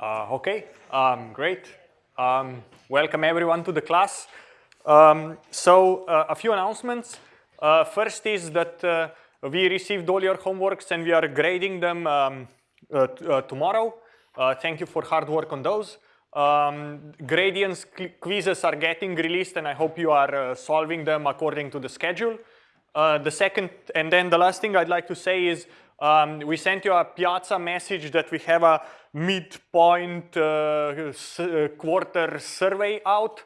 Uh, okay, um, great. Um, welcome everyone to the class. Um, so uh, a few announcements. Uh, first is that uh, we received all your homeworks and we are grading them um, uh, uh, tomorrow. thank you for hard work on those. Um, Gradiance quizzes are getting released and I hope you are solving them according to the schedule. the second, and then the last thing I'd like to say is um, we sent you a Piazza message that we have a midpoint uh, uh, quarter survey out.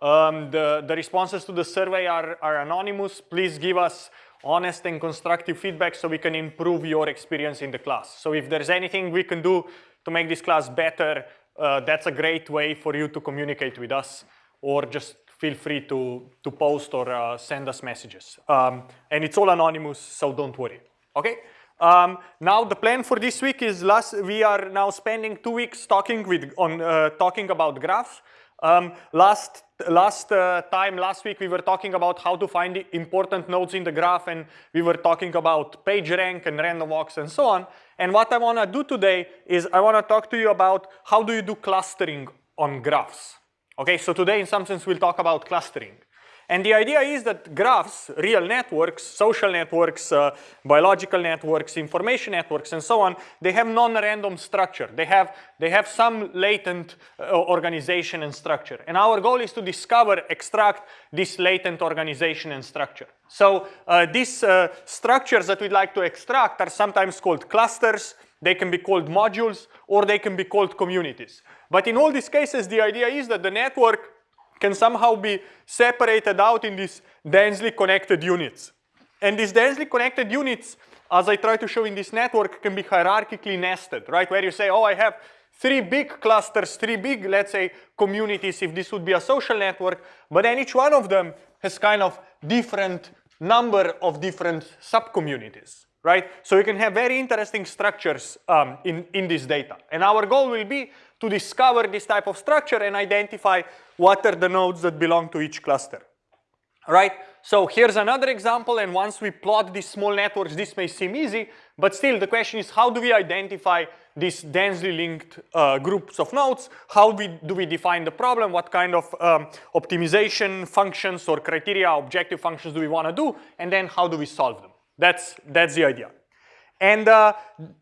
Um, the, the responses to the survey are, are anonymous. Please give us honest and constructive feedback so we can improve your experience in the class. So if there's anything we can do to make this class better, uh, that's a great way for you to communicate with us or just feel free to, to post or uh, send us messages. Um, and it's all anonymous, so don't worry, okay? Um, now the plan for this week is last, we are now spending two weeks talking with on uh, talking about graphs. Um, last last uh, time last week we were talking about how to find important nodes in the graph and we were talking about PageRank and random walks and so on. And what I want to do today is I want to talk to you about how do you do clustering on graphs. Okay, so today in some sense we'll talk about clustering. And the idea is that graphs, real networks, social networks, uh, biological networks, information networks, and so on, they have non-random structure. They have, they have some latent uh, organization and structure. And our goal is to discover, extract this latent organization and structure. So uh, these uh, structures that we'd like to extract are sometimes called clusters, they can be called modules, or they can be called communities. But in all these cases, the idea is that the network can somehow be separated out in these densely connected units. And these densely connected units, as I try to show in this network, can be hierarchically nested, right? Where you say, oh, I have three big clusters, three big, let's say, communities, if this would be a social network, but then each one of them has kind of different number of different subcommunities, right? So you can have very interesting structures um, in, in this data. And our goal will be to discover this type of structure and identify what are the nodes that belong to each cluster. Right? So here's another example and once we plot these small networks this may seem easy but still the question is how do we identify these densely linked uh, groups of nodes? How we, do we define the problem? What kind of um, optimization functions or criteria, objective functions do we want to do? And then how do we solve them? That's, that's the idea. And uh,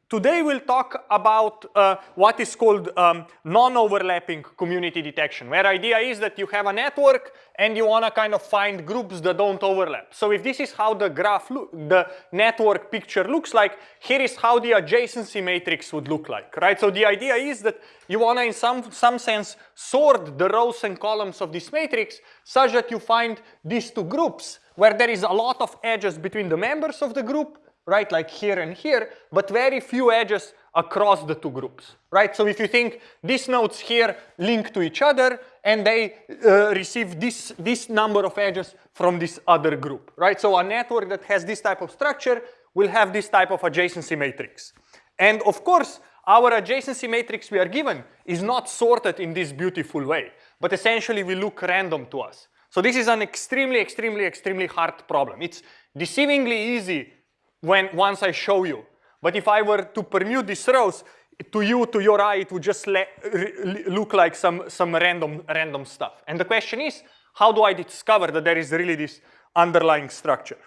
today we'll talk about uh, what is called um, non-overlapping community detection, where idea is that you have a network and you want to kind of find groups that don't overlap. So if this is how the graph, the network picture looks like, here is how the adjacency matrix would look like, right? So the idea is that you want to, in some, some sense, sort the rows and columns of this matrix such that you find these two groups where there is a lot of edges between the members of the group right, like here and here, but very few edges across the two groups, right? So if you think these nodes here link to each other and they uh, receive this, this number of edges from this other group, right? So a network that has this type of structure will have this type of adjacency matrix. And of course, our adjacency matrix we are given is not sorted in this beautiful way, but essentially we look random to us. So this is an extremely, extremely, extremely hard problem. It's deceivingly easy when once I show you. But if I were to permute these rows, to you, to your eye, it would just look like some, some random, random stuff. And the question is, how do I discover that there is really this underlying structure?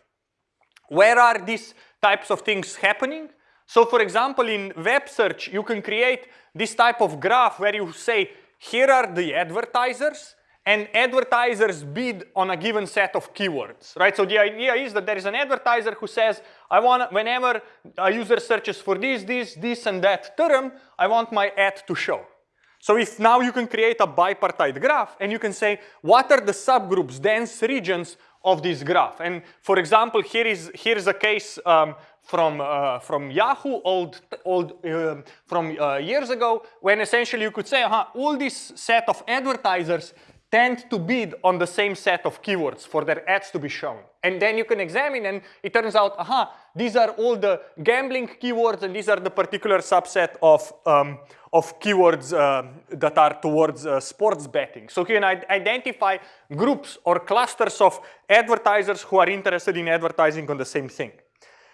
Where are these types of things happening? So for example, in web search, you can create this type of graph where you say, here are the advertisers, and advertisers bid on a given set of keywords, right? So the idea is that there is an advertiser who says, I want, whenever a user searches for this, this, this, and that term, I want my ad to show. So if now you can create a bipartite graph and you can say, what are the subgroups, dense regions of this graph? And for example, here is here's a case um, from uh, from Yahoo, old old uh, from uh, years ago, when essentially you could say, uh -huh, all this set of advertisers tend to bid on the same set of keywords for their ads to be shown. And then you can examine and it turns out, aha, these are all the gambling keywords and these are the particular subset of, um, of keywords uh, that are towards uh, sports betting. So you can identify groups or clusters of advertisers who are interested in advertising on the same thing.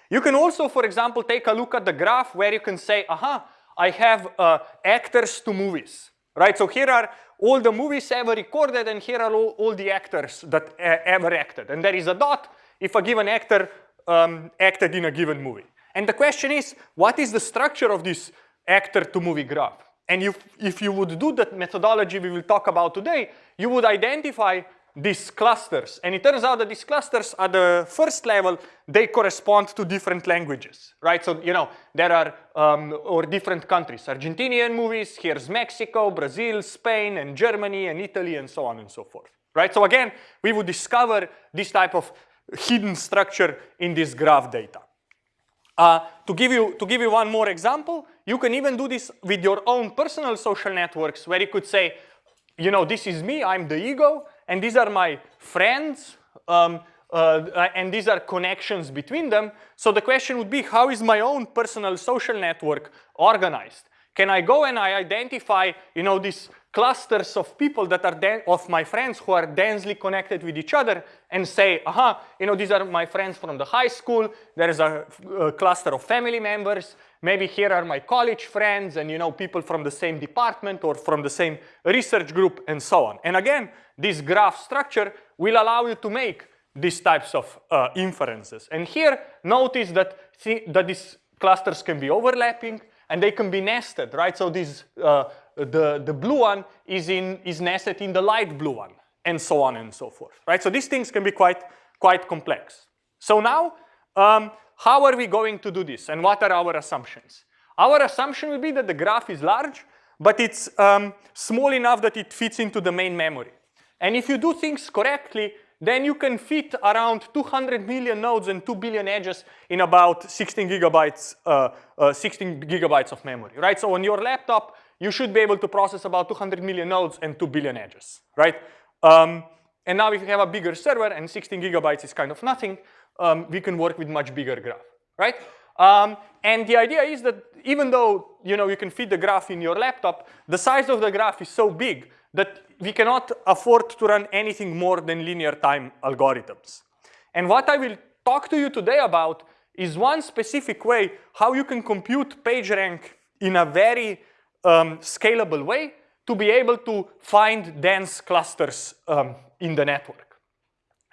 You can also, for example, take a look at the graph where you can say, aha, I have uh, actors to movies, right? So here are all the movies ever recorded and here are all, all the actors that uh, ever acted. And there is a dot if a given actor um, acted in a given movie. And the question is, what is the structure of this actor to movie graph? And if, if you would do that methodology we will talk about today, you would identify these clusters. And it turns out that these clusters at the first level, they correspond to different languages, right? So, you know, there are, um, or different countries. Argentinian movies, here's Mexico, Brazil, Spain, and Germany, and Italy, and so on and so forth, right? So again, we would discover this type of hidden structure in this graph data. Uh, to, give you, to give you one more example, you can even do this with your own personal social networks where you could say, you know, this is me, I'm the ego, and these are my friends, um, uh, and these are connections between them. So the question would be, how is my own personal social network organized? Can I go and I identify, you know, these clusters of people that are of my friends who are densely connected with each other and say, aha, you know, these are my friends from the high school. There is a, a cluster of family members. Maybe here are my college friends and, you know, people from the same department or from the same research group and so on. And again, this graph structure will allow you to make these types of uh, inferences. And here, notice that, that these clusters can be overlapping and they can be nested, right? So this, uh, the, the blue one is, in, is nested in the light blue one, and so on and so forth, right? So these things can be quite, quite complex. So now, um, how are we going to do this, and what are our assumptions? Our assumption will be that the graph is large, but it's um, small enough that it fits into the main memory. And if you do things correctly, then you can fit around 200 million nodes and 2 billion edges in about 16 gigabytes, uh, uh, 16 gigabytes of memory, right? So on your laptop, you should be able to process about 200 million nodes and 2 billion edges, right? Um, and now if you have a bigger server and 16 gigabytes is kind of nothing, um, we can work with much bigger graph, right? Um, and the idea is that even though you know you can fit the graph in your laptop, the size of the graph is so big that we cannot afford to run anything more than linear time algorithms. And what I will talk to you today about is one specific way how you can compute PageRank in a very um, scalable way to be able to find dense clusters um, in the network.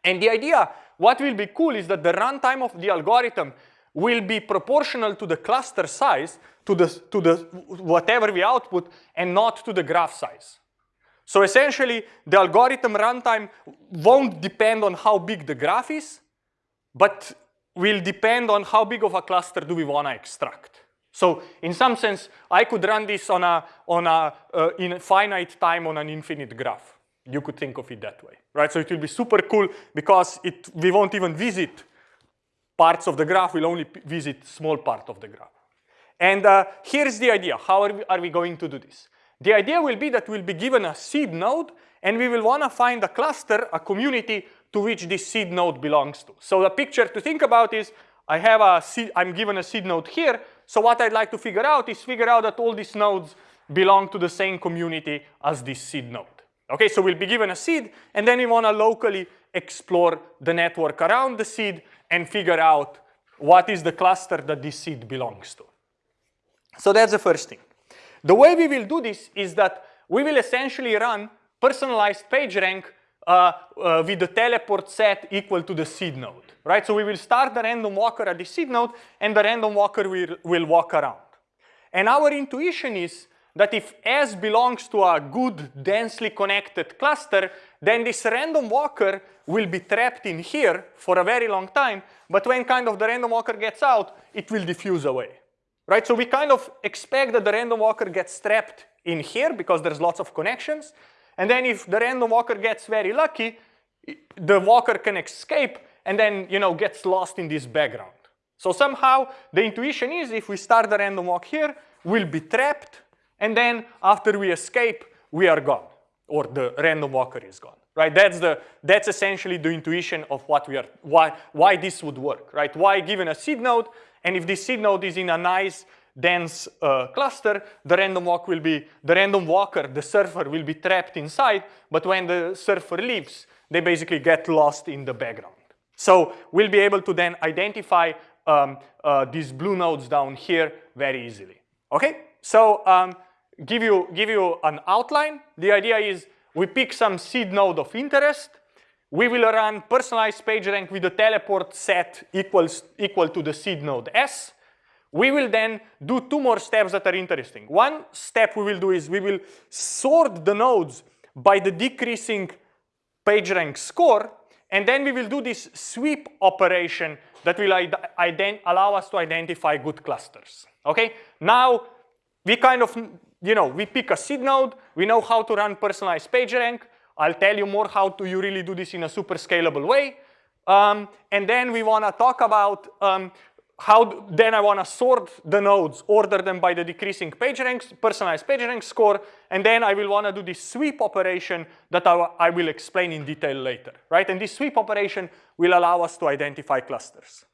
And the idea, what will be cool is that the runtime of the algorithm will be proportional to the cluster size, to the, to the whatever we output, and not to the graph size. So essentially, the algorithm runtime won't depend on how big the graph is, but will depend on how big of a cluster do we want to extract. So in some sense, I could run this on a, on a uh, in finite time on an infinite graph. You could think of it that way, right? So it will be super cool because it, we won't even visit parts of the graph, we'll only visit small part of the graph. And uh, here's the idea, how are we, are we going to do this? The idea will be that we'll be given a seed node and we will want to find a cluster, a community to which this seed node belongs to. So the picture to think about is I have a seed, I'm given a seed node here. So what I'd like to figure out is figure out that all these nodes belong to the same community as this seed node. Okay, so we'll be given a seed and then we want to locally explore the network around the seed and figure out what is the cluster that this seed belongs to. So that's the first thing. The way we will do this is that we will essentially run personalized PageRank uh, uh, with the teleport set equal to the seed node, right? So we will start the random walker at the seed node and the random walker will, will walk around. And our intuition is that if S belongs to a good densely connected cluster, then this random walker will be trapped in here for a very long time, but when kind of the random walker gets out, it will diffuse away right? So we kind of expect that the random walker gets trapped in here because there's lots of connections. And then if the random walker gets very lucky, the walker can escape and then, you know, gets lost in this background. So somehow the intuition is if we start the random walk here, we'll be trapped. And then after we escape, we are gone or the random walker is gone, right? That's, the, that's essentially the intuition of what we are, why, why this would work, right? Why given a seed node, and if this seed node is in a nice dense uh, cluster, the random walk will be, the random walker, the surfer will be trapped inside, but when the surfer leaves, they basically get lost in the background. So we'll be able to then identify um, uh, these blue nodes down here very easily, okay? so um, give you give you an outline. The idea is we pick some seed node of interest. We will run personalized PageRank with the teleport set equals equal to the seed node S. We will then do two more steps that are interesting. One step we will do is we will sort the nodes by the decreasing PageRank score, and then we will do this sweep operation that will allow us to identify good clusters. Okay, now we kind of, you know, we pick a seed node, we know how to run personalized PageRank. I'll tell you more how to you really do this in a super scalable way. Um, and then we want to talk about um, how then I want to sort the nodes, order them by the decreasing PageRank, personalized PageRank score, and then I will want to do this sweep operation that I, I will explain in detail later, right? And this sweep operation will allow us to identify clusters.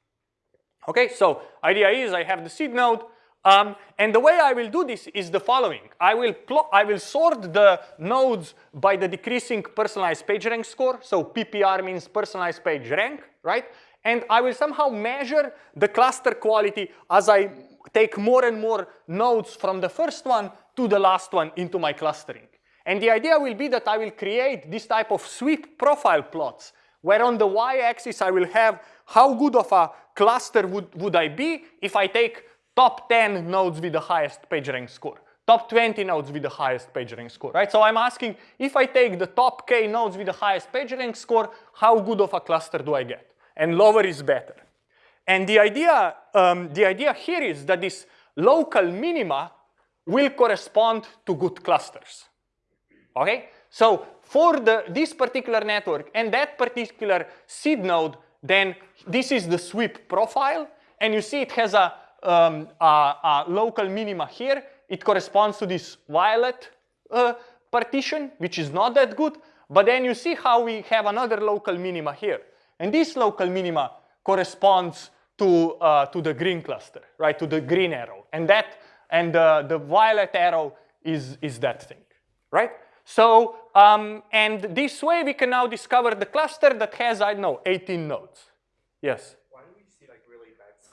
Okay, so idea is I have the seed node, um, and the way I will do this is the following. I will, I will sort the nodes by the decreasing personalized PageRank score. So PPR means personalized page rank, right? And I will somehow measure the cluster quality as I take more and more nodes from the first one to the last one into my clustering. And the idea will be that I will create this type of sweep profile plots where on the y-axis I will have how good of a cluster would, would I be if I take top 10 nodes with the highest PageRank score, top 20 nodes with the highest PageRank score, right? So I'm asking if I take the top k nodes with the highest PageRank score, how good of a cluster do I get? And lower is better. And the idea, um, the idea here is that this local minima will correspond to good clusters. Okay? So for the, this particular network and that particular seed node, then this is the sweep profile. And you see it has a um, local minima here. It corresponds to this violet uh, partition, which is not that good. But then you see how we have another local minima here. And this local minima corresponds to, uh, to the green cluster, right, to the green arrow. And that, and uh, the violet arrow is, is that thing, right? So, um, and this way we can now discover the cluster that has, I don't know, 18 nodes. Yes?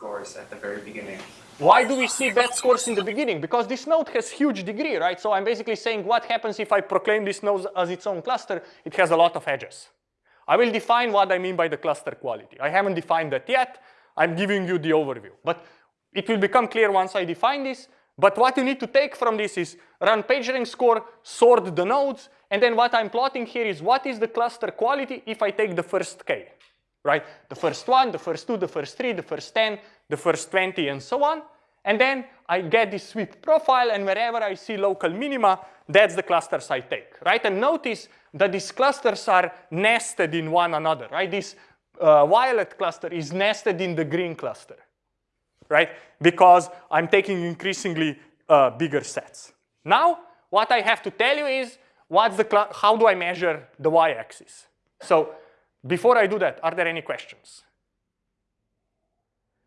Scores at the very beginning. Why do we see bad scores in the beginning? Because this node has huge degree, right? So I'm basically saying what happens if I proclaim this node as its own cluster? It has a lot of edges. I will define what I mean by the cluster quality. I haven't defined that yet. I'm giving you the overview. But it will become clear once I define this. But what you need to take from this is run PageRank score, sort the nodes, and then what I'm plotting here is what is the cluster quality if I take the first k right? The first one, the first two, the first three, the first 10, the first 20, and so on. And then I get this sweep profile, and wherever I see local minima, that's the clusters I take, right? And notice that these clusters are nested in one another, right? This uh, violet cluster is nested in the green cluster, right? Because I'm taking increasingly uh, bigger sets. Now, what I have to tell you is, what's the how do I measure the y-axis? So before I do that, are there any questions?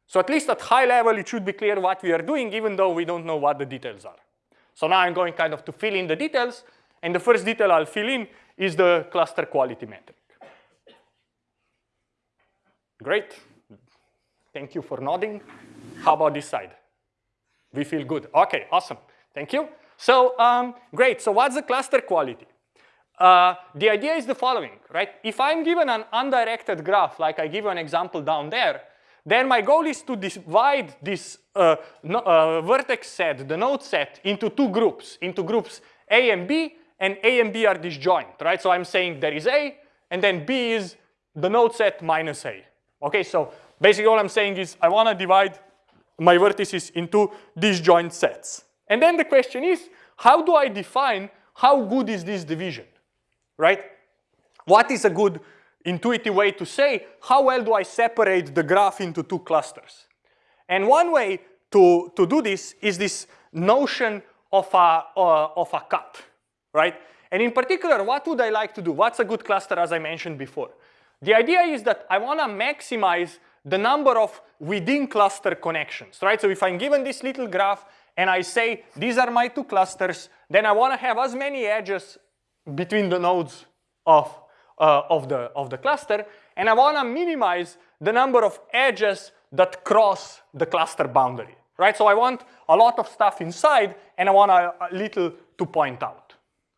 So at least at high level, it should be clear what we are doing, even though we don't know what the details are. So now I'm going kind of to fill in the details. And the first detail I'll fill in is the cluster quality metric. Great. Thank you for nodding. How about this side? We feel good. OK, awesome. Thank you. So um, great. So what's the cluster quality? Uh, the idea is the following, right? If I'm given an undirected graph, like I give you an example down there, then my goal is to divide this uh, no, uh, vertex set, the node set, into two groups, into groups A and B, and A and B are disjoint, right? So I'm saying there is A, and then B is the node set minus A. Okay, so basically all I'm saying is I want to divide my vertices into disjoint sets. And then the question is, how do I define how good is this division? Right? What is a good intuitive way to say, how well do I separate the graph into two clusters? And one way to, to do this is this notion of a, uh, of a cut, right? And in particular, what would I like to do? What's a good cluster as I mentioned before? The idea is that I want to maximize the number of within cluster connections, right? So if I'm given this little graph and I say these are my two clusters, then I want to have as many edges between the nodes of, uh, of, the, of the cluster. And I want to minimize the number of edges that cross the cluster boundary. right? So I want a lot of stuff inside and I want a, a little to point out,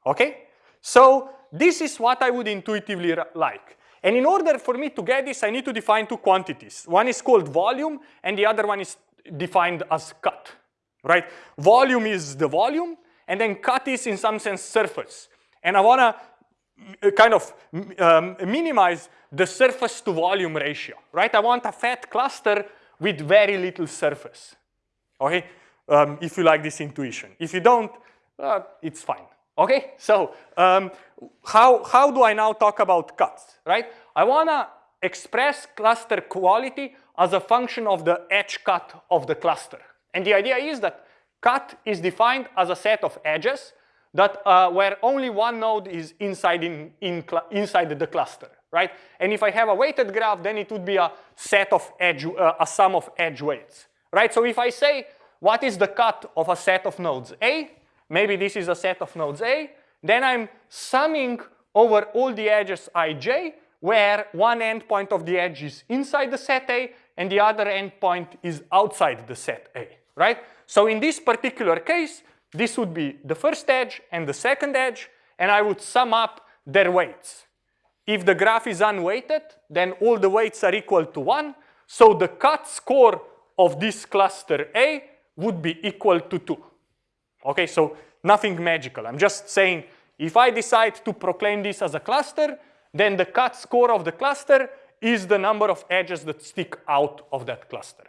okay? So this is what I would intuitively like. And in order for me to get this, I need to define two quantities. One is called volume and the other one is defined as cut, right? Volume is the volume and then cut is in some sense surface. And I wanna uh, kind of um, minimize the surface to volume ratio, right? I want a fat cluster with very little surface, okay? Um, if you like this intuition. If you don't, uh, it's fine, okay? So um, how, how do I now talk about cuts, right? I wanna express cluster quality as a function of the edge cut of the cluster. And the idea is that cut is defined as a set of edges that uh, where only one node is inside, in, in inside the cluster, right? And if I have a weighted graph, then it would be a set of edge, uh, a sum of edge weights, right? So if I say, what is the cut of a set of nodes A? Maybe this is a set of nodes A. Then I'm summing over all the edges ij, where one endpoint of the edge is inside the set A and the other endpoint is outside the set A, right? So in this particular case, this would be the first edge and the second edge, and I would sum up their weights. If the graph is unweighted, then all the weights are equal to 1. So the cut score of this cluster A would be equal to 2. Okay, so nothing magical. I'm just saying if I decide to proclaim this as a cluster, then the cut score of the cluster is the number of edges that stick out of that cluster.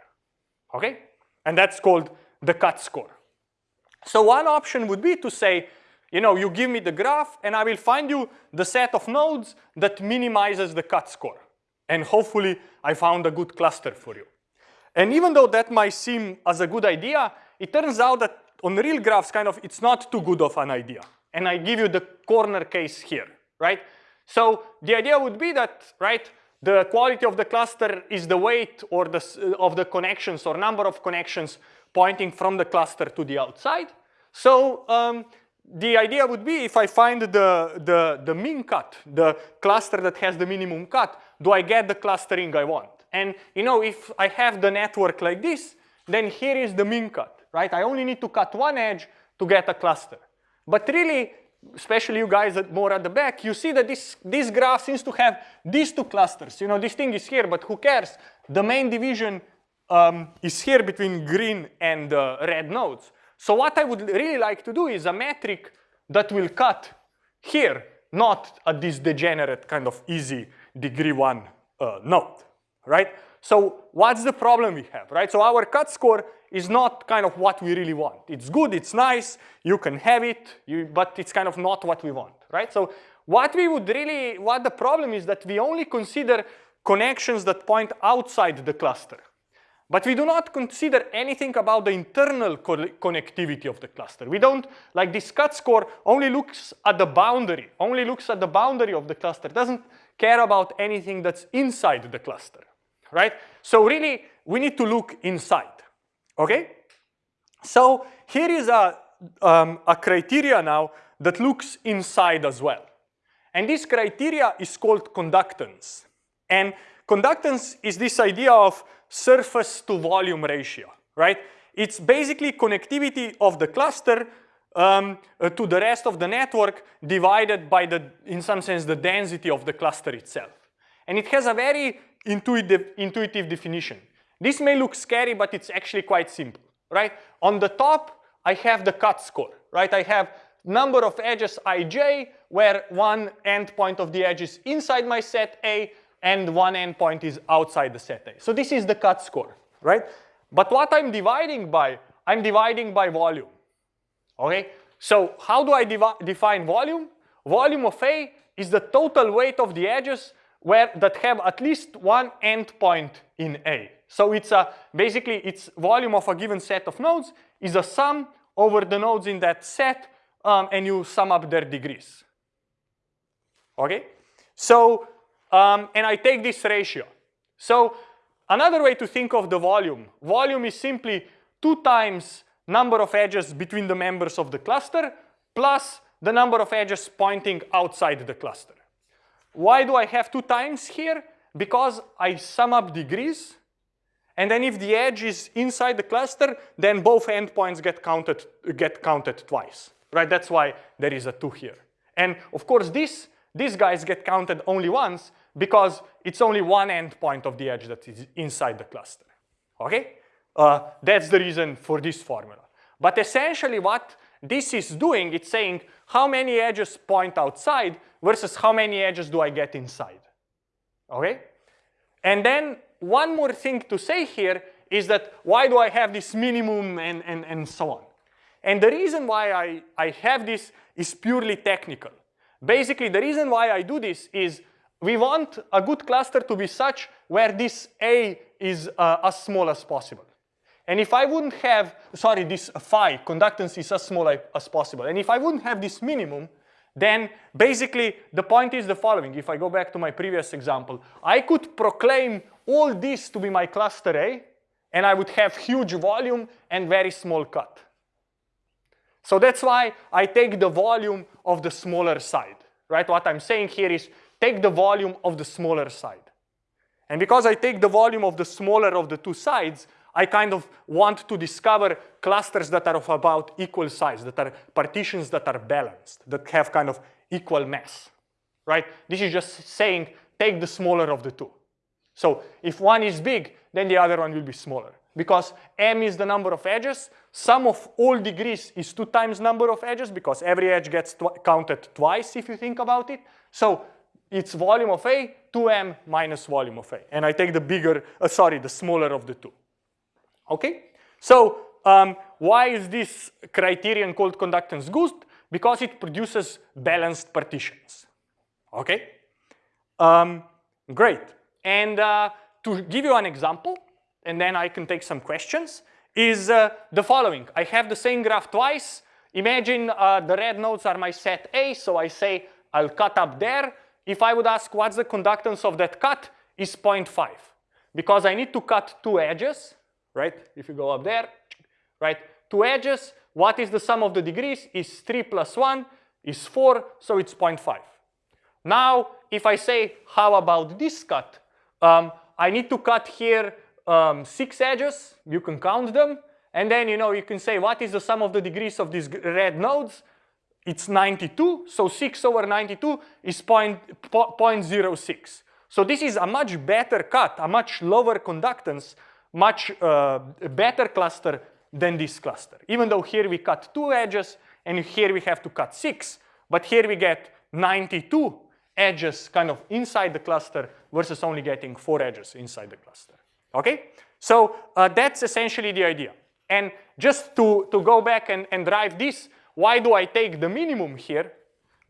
Okay? And that's called the cut score. So one option would be to say, you know, you give me the graph and I will find you the set of nodes that minimizes the cut score. And hopefully I found a good cluster for you. And even though that might seem as a good idea, it turns out that on real graphs, kind of, it's not too good of an idea. And I give you the corner case here, right? So the idea would be that, right, the quality of the cluster is the weight or the, uh, of the connections or number of connections pointing from the cluster to the outside. So um, the idea would be if I find the, the, the min cut, the cluster that has the minimum cut, do I get the clustering I want? And you know, if I have the network like this, then here is the min cut, right? I only need to cut one edge to get a cluster. But really, especially you guys at more at the back, you see that this, this graph seems to have these two clusters. You know, this thing is here, but who cares? The main division um, is here between green and uh, red nodes. So what I would really like to do is a metric that will cut here, not at this degenerate kind of easy degree one uh, node, right? So what's the problem we have, right? So our cut score is not kind of what we really want. It's good, it's nice, you can have it, you, but it's kind of not what we want, right? So what we would really, what the problem is that we only consider connections that point outside the cluster. But we do not consider anything about the internal co connectivity of the cluster. We don't, like this cut score only looks at the boundary, only looks at the boundary of the cluster, doesn't care about anything that's inside the cluster, right? So really, we need to look inside, okay? So here is a, um, a criteria now that looks inside as well. And this criteria is called conductance. And conductance is this idea of surface to volume ratio, right? It's basically connectivity of the cluster um, uh, to the rest of the network divided by the, in some sense, the density of the cluster itself. And it has a very intuitive, intuitive definition. This may look scary, but it's actually quite simple, right? On the top, I have the cut score, right? I have number of edges ij, where one endpoint of the edge is inside my set A, and one endpoint is outside the set A. So this is the cut score, right? But what I'm dividing by, I'm dividing by volume, okay? So how do I define volume? Volume of A is the total weight of the edges where that have at least one endpoint in A. So it's a, basically it's volume of a given set of nodes is a sum over the nodes in that set um, and you sum up their degrees. Okay? So um, and I take this ratio. So another way to think of the volume, volume is simply two times number of edges between the members of the cluster plus the number of edges pointing outside the cluster. Why do I have two times here? Because I sum up degrees And then if the edge is inside the cluster, then both endpoints get counted, get counted twice, right? That's why there is a two here. And of course, this, these guys get counted only once because it's only one endpoint of the edge that is inside the cluster, okay? Uh, that's the reason for this formula. But essentially what this is doing, it's saying how many edges point outside versus how many edges do I get inside, okay? And then one more thing to say here is that why do I have this minimum and, and, and so on? And the reason why I, I have this is purely technical. Basically, the reason why I do this is we want a good cluster to be such where this A is uh, as small as possible. And if I wouldn't have, sorry, this phi, conductance is as small as possible. And if I wouldn't have this minimum, then basically the point is the following. If I go back to my previous example, I could proclaim all this to be my cluster A, and I would have huge volume and very small cut. So that's why I take the volume of the smaller side, right? What I'm saying here is take the volume of the smaller side. And because I take the volume of the smaller of the two sides, I kind of want to discover clusters that are of about equal size, that are partitions that are balanced, that have kind of equal mass, right? This is just saying take the smaller of the two. So if one is big, then the other one will be smaller. Because m is the number of edges, sum of all degrees is two times number of edges because every edge gets tw counted twice if you think about it. So it's volume of A, 2m minus volume of A. And I take the bigger, uh, sorry, the smaller of the two. Okay? So um, why is this criterion called conductance good? Because it produces balanced partitions. Okay? Um, great. And uh, to give you an example, and then I can take some questions, is uh, the following. I have the same graph twice. Imagine uh, the red nodes are my set A, so I say I'll cut up there. If I would ask what's the conductance of that cut, is 0.5. Because I need to cut two edges, right? If you go up there, right? Two edges, what is the sum of the degrees? Is 3 plus 1 is 4, so it's 0.5. Now, if I say, how about this cut? Um, I need to cut here um, six edges, you can count them, and then you know you can say what is the sum of the degrees of these red nodes? It's 92, so 6 over 92 is point, po 0.06. So this is a much better cut, a much lower conductance much uh, better cluster than this cluster. Even though here we cut two edges and here we have to cut six, but here we get 92 edges kind of inside the cluster versus only getting four edges inside the cluster. Okay? So uh, that's essentially the idea. And just to, to go back and, and drive this, why do I take the minimum here?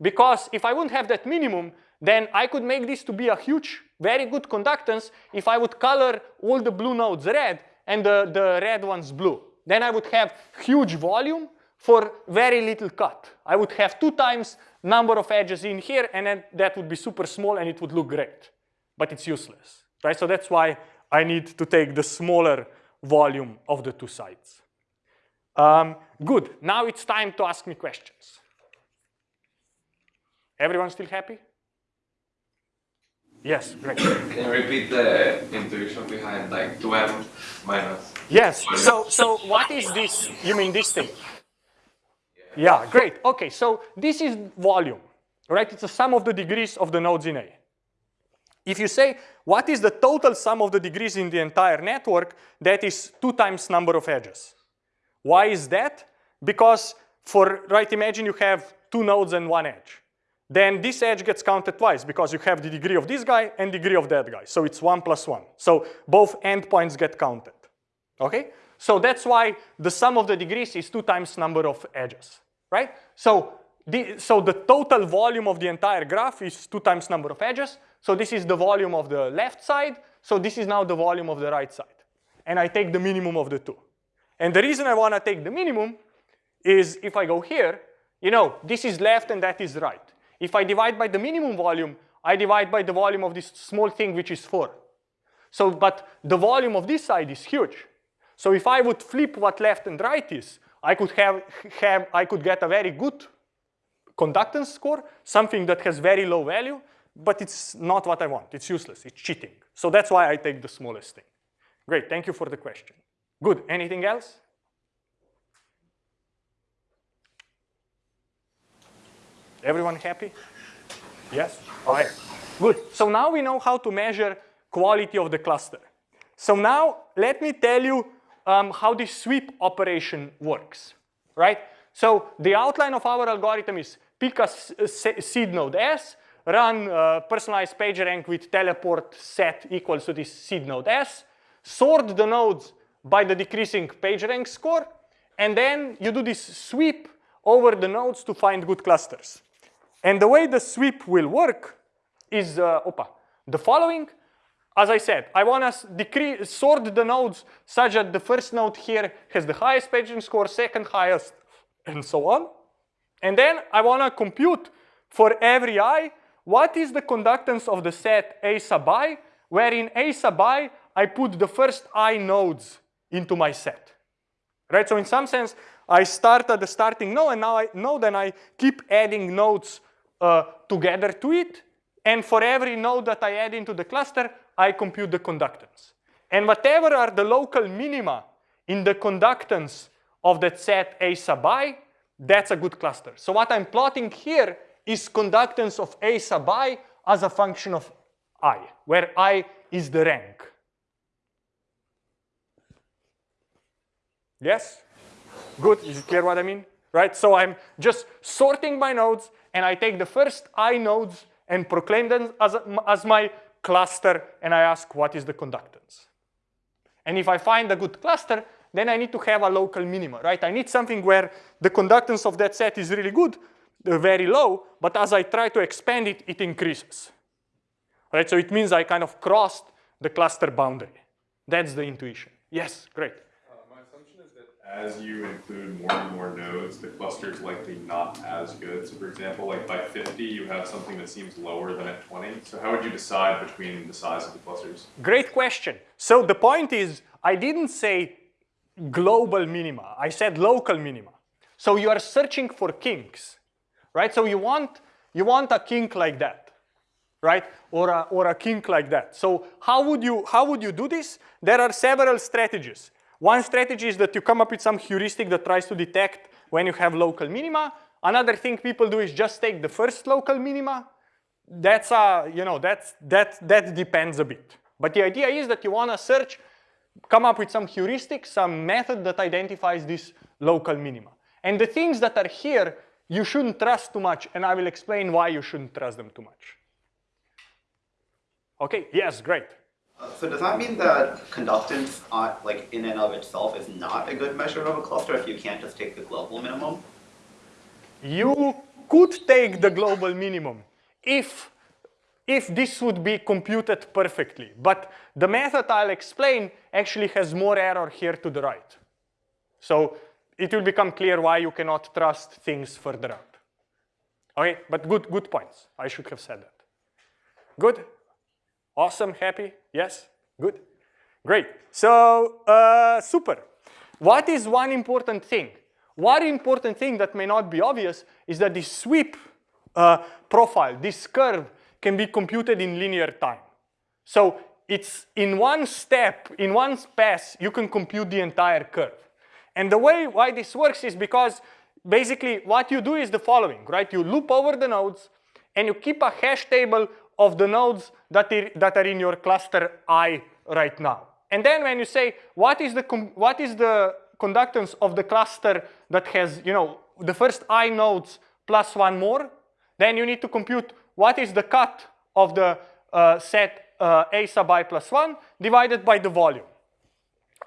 Because if I wouldn't have that minimum, then I could make this to be a huge, very good conductance if I would color all the blue nodes red and the, the red ones blue. Then I would have huge volume for very little cut. I would have two times number of edges in here and then that would be super small and it would look great. But it's useless, right? So that's why I need to take the smaller volume of the two sides. Um, good, now it's time to ask me questions. Everyone still happy? Yes, great. Can you repeat the intuition behind like 2m minus? Yes, so, so what is this? You mean this thing? Yeah, great. Okay, so this is volume, right? It's the sum of the degrees of the nodes in A. If you say, what is the total sum of the degrees in the entire network, that is two times number of edges. Why is that? Because for, right, imagine you have two nodes and one edge then this edge gets counted twice because you have the degree of this guy and degree of that guy. So it's one plus one. So both endpoints get counted, okay? So that's why the sum of the degrees is two times number of edges, right? So the, so the total volume of the entire graph is two times number of edges. So this is the volume of the left side. So this is now the volume of the right side. And I take the minimum of the two. And the reason I want to take the minimum is if I go here, you know, this is left and that is right. If I divide by the minimum volume, I divide by the volume of this small thing, which is 4. So, but the volume of this side is huge. So if I would flip what left and right is, I could have, have I could get a very good conductance score, something that has very low value, but it's not what I want. It's useless. It's cheating. So that's why I take the smallest thing. Great, thank you for the question. Good, anything else? Everyone happy? Yes? Okay, good. So now we know how to measure quality of the cluster. So now let me tell you um, how this sweep operation works, right? So the outline of our algorithm is pick a seed node S, run uh, personalized PageRank with teleport set equals to this seed node S, sort the nodes by the decreasing PageRank score, and then you do this sweep over the nodes to find good clusters. And the way the sweep will work is uh, opa, the following. As I said, I want to sort the nodes such that the first node here has the highest PageRank score, second highest, and so on. And then I want to compute for every i what is the conductance of the set a sub i, where in a sub i I put the first i nodes into my set. Right? So in some sense, I start at the starting node, and now I node, and I keep adding nodes uh, together to it. And for every node that I add into the cluster, I compute the conductance. And whatever are the local minima in the conductance of that set A sub i, that's a good cluster. So what I'm plotting here is conductance of A sub i as a function of i, where i is the rank. Yes? Good, is it clear what I mean? Right, so I'm just sorting my nodes and I take the first i nodes and proclaim them as, as my cluster and I ask what is the conductance. And if I find a good cluster, then I need to have a local minima, right? I need something where the conductance of that set is really good, uh, very low, but as I try to expand it, it increases. Right, so it means I kind of crossed the cluster boundary. That's the intuition. Yes, great as you include more and more nodes, the cluster is likely not as good. So for example, like by 50, you have something that seems lower than at 20. So how would you decide between the size of the clusters? Great question. So the point is, I didn't say global minima. I said local minima. So you are searching for kinks, right? So you want, you want a kink like that, right? Or a, or a kink like that. So how would, you, how would you do this? There are several strategies. One strategy is that you come up with some heuristic that tries to detect when you have local minima. Another thing people do is just take the first local minima. That's a, you know, that's, that, that depends a bit. But the idea is that you want to search, come up with some heuristic, some method that identifies this local minima. And the things that are here, you shouldn't trust too much, and I will explain why you shouldn't trust them too much. Okay, yes, great. So does that mean that conductance, uh, like in and of itself, is not a good measure of a cluster if you can't just take the global minimum? You could take the global minimum if, if this would be computed perfectly. But the method I'll explain actually has more error here to the right. So it will become clear why you cannot trust things further out. Okay, but good, good points. I should have said that. Good? Awesome, happy, yes, good, great. So uh, super. What is one important thing? One important thing that may not be obvious is that this sweep uh, profile, this curve, can be computed in linear time. So it's in one step, in one pass, you can compute the entire curve. And the way why this works is because basically what you do is the following, right? You loop over the nodes and you keep a hash table of the nodes that are, that are in your cluster I right now. And then when you say, what is the, what is the conductance of the cluster that has, you know, the first I nodes plus one more, then you need to compute what is the cut of the uh, set uh, A sub i plus 1 divided by the volume.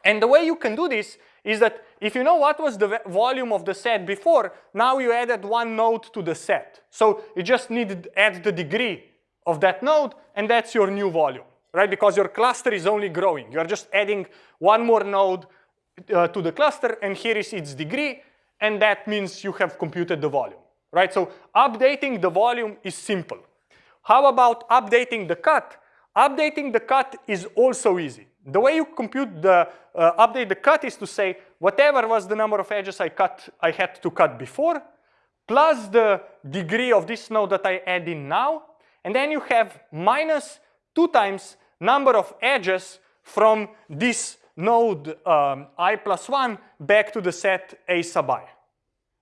And the way you can do this is that if you know what was the volume of the set before, now you added one node to the set. So you just need to add the degree of that node, and that's your new volume, right? Because your cluster is only growing. You're just adding one more node uh, to the cluster, and here is its degree, and that means you have computed the volume, right? So updating the volume is simple. How about updating the cut? Updating the cut is also easy. The way you compute the uh, update the cut is to say whatever was the number of edges I cut, I had to cut before, plus the degree of this node that I add in now, and then you have minus 2 times number of edges from this node um, i plus 1 back to the set a sub i,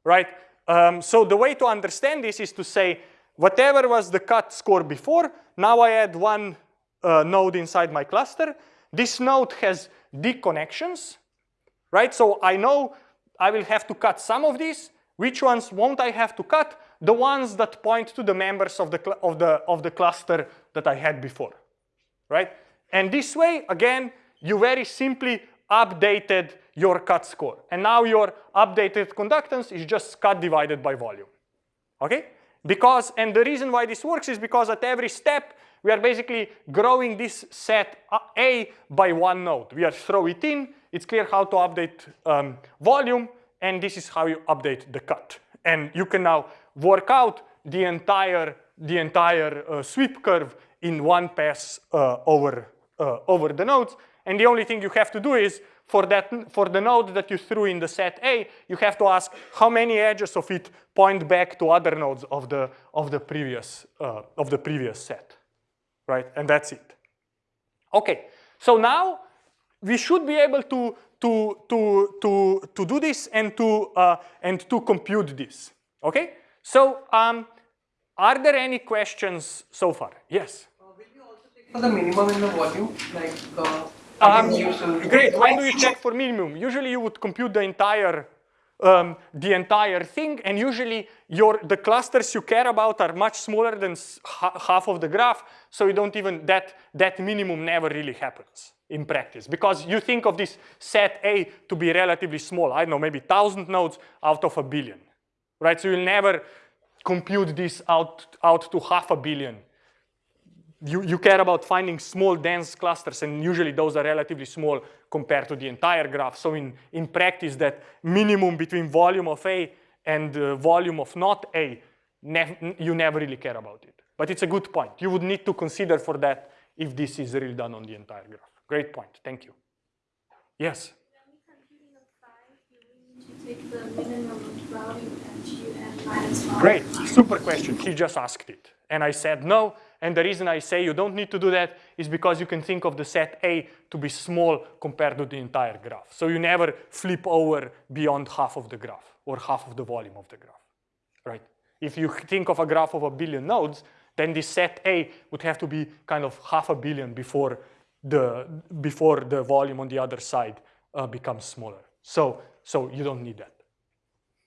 right? Um, so the way to understand this is to say whatever was the cut score before, now I add one uh, node inside my cluster. This node has D connections, right? So I know I will have to cut some of these. Which ones won't I have to cut? The ones that point to the members of the, of the, of the cluster that I had before, right? And this way, again, you very simply updated your cut score. And now your updated conductance is just cut divided by volume, okay? Because, and the reason why this works is because at every step, we are basically growing this set A by one node. We are throw it in, it's clear how to update um, volume, and this is how you update the cut. And you can now work out the entire, the entire uh, sweep curve in one pass uh, over, uh, over the nodes. And the only thing you have to do is for, that, for the node that you threw in the set A, you have to ask how many edges of it point back to other nodes of the, of the, previous, uh, of the previous set, right? And that's it. Okay, so now we should be able to, to, to, to, to do this and to, uh, and to compute this, okay? So um, are there any questions so far? Yes? Uh, will you also check for the minimum in the volume, like uh, um, great. When do you check for minimum? Usually you would compute the entire um, the entire thing, and usually your the clusters you care about are much smaller than half of the graph, so you don't even that that minimum never really happens in practice because you think of this set A to be relatively small. I don't know, maybe thousand nodes out of a billion, right? So you'll never compute this out out to half a billion you, you care about finding small dense clusters and usually those are relatively small compared to the entire graph. So in, in practice that minimum between volume of A and uh, volume of not A, you never really care about it. But it's a good point. You would need to consider for that if this is really done on the entire graph. Great point, thank you. Yes? Great, super question. He just asked it. And I said no, and the reason I say you don't need to do that is because you can think of the set A to be small compared to the entire graph. So you never flip over beyond half of the graph or half of the volume of the graph, right? If you think of a graph of a billion nodes, then this set A would have to be kind of half a billion before the, before the volume on the other side uh, becomes smaller. So, so you don't need that.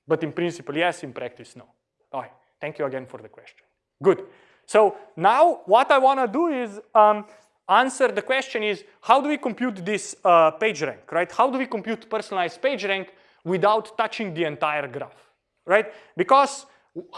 But in principle, yes, in practice, no. All right, thank you again for the question. Good. So now what I want to do is um, answer the question is how do we compute this uh, page rank, right? How do we compute personalized page rank without touching the entire graph, right? Because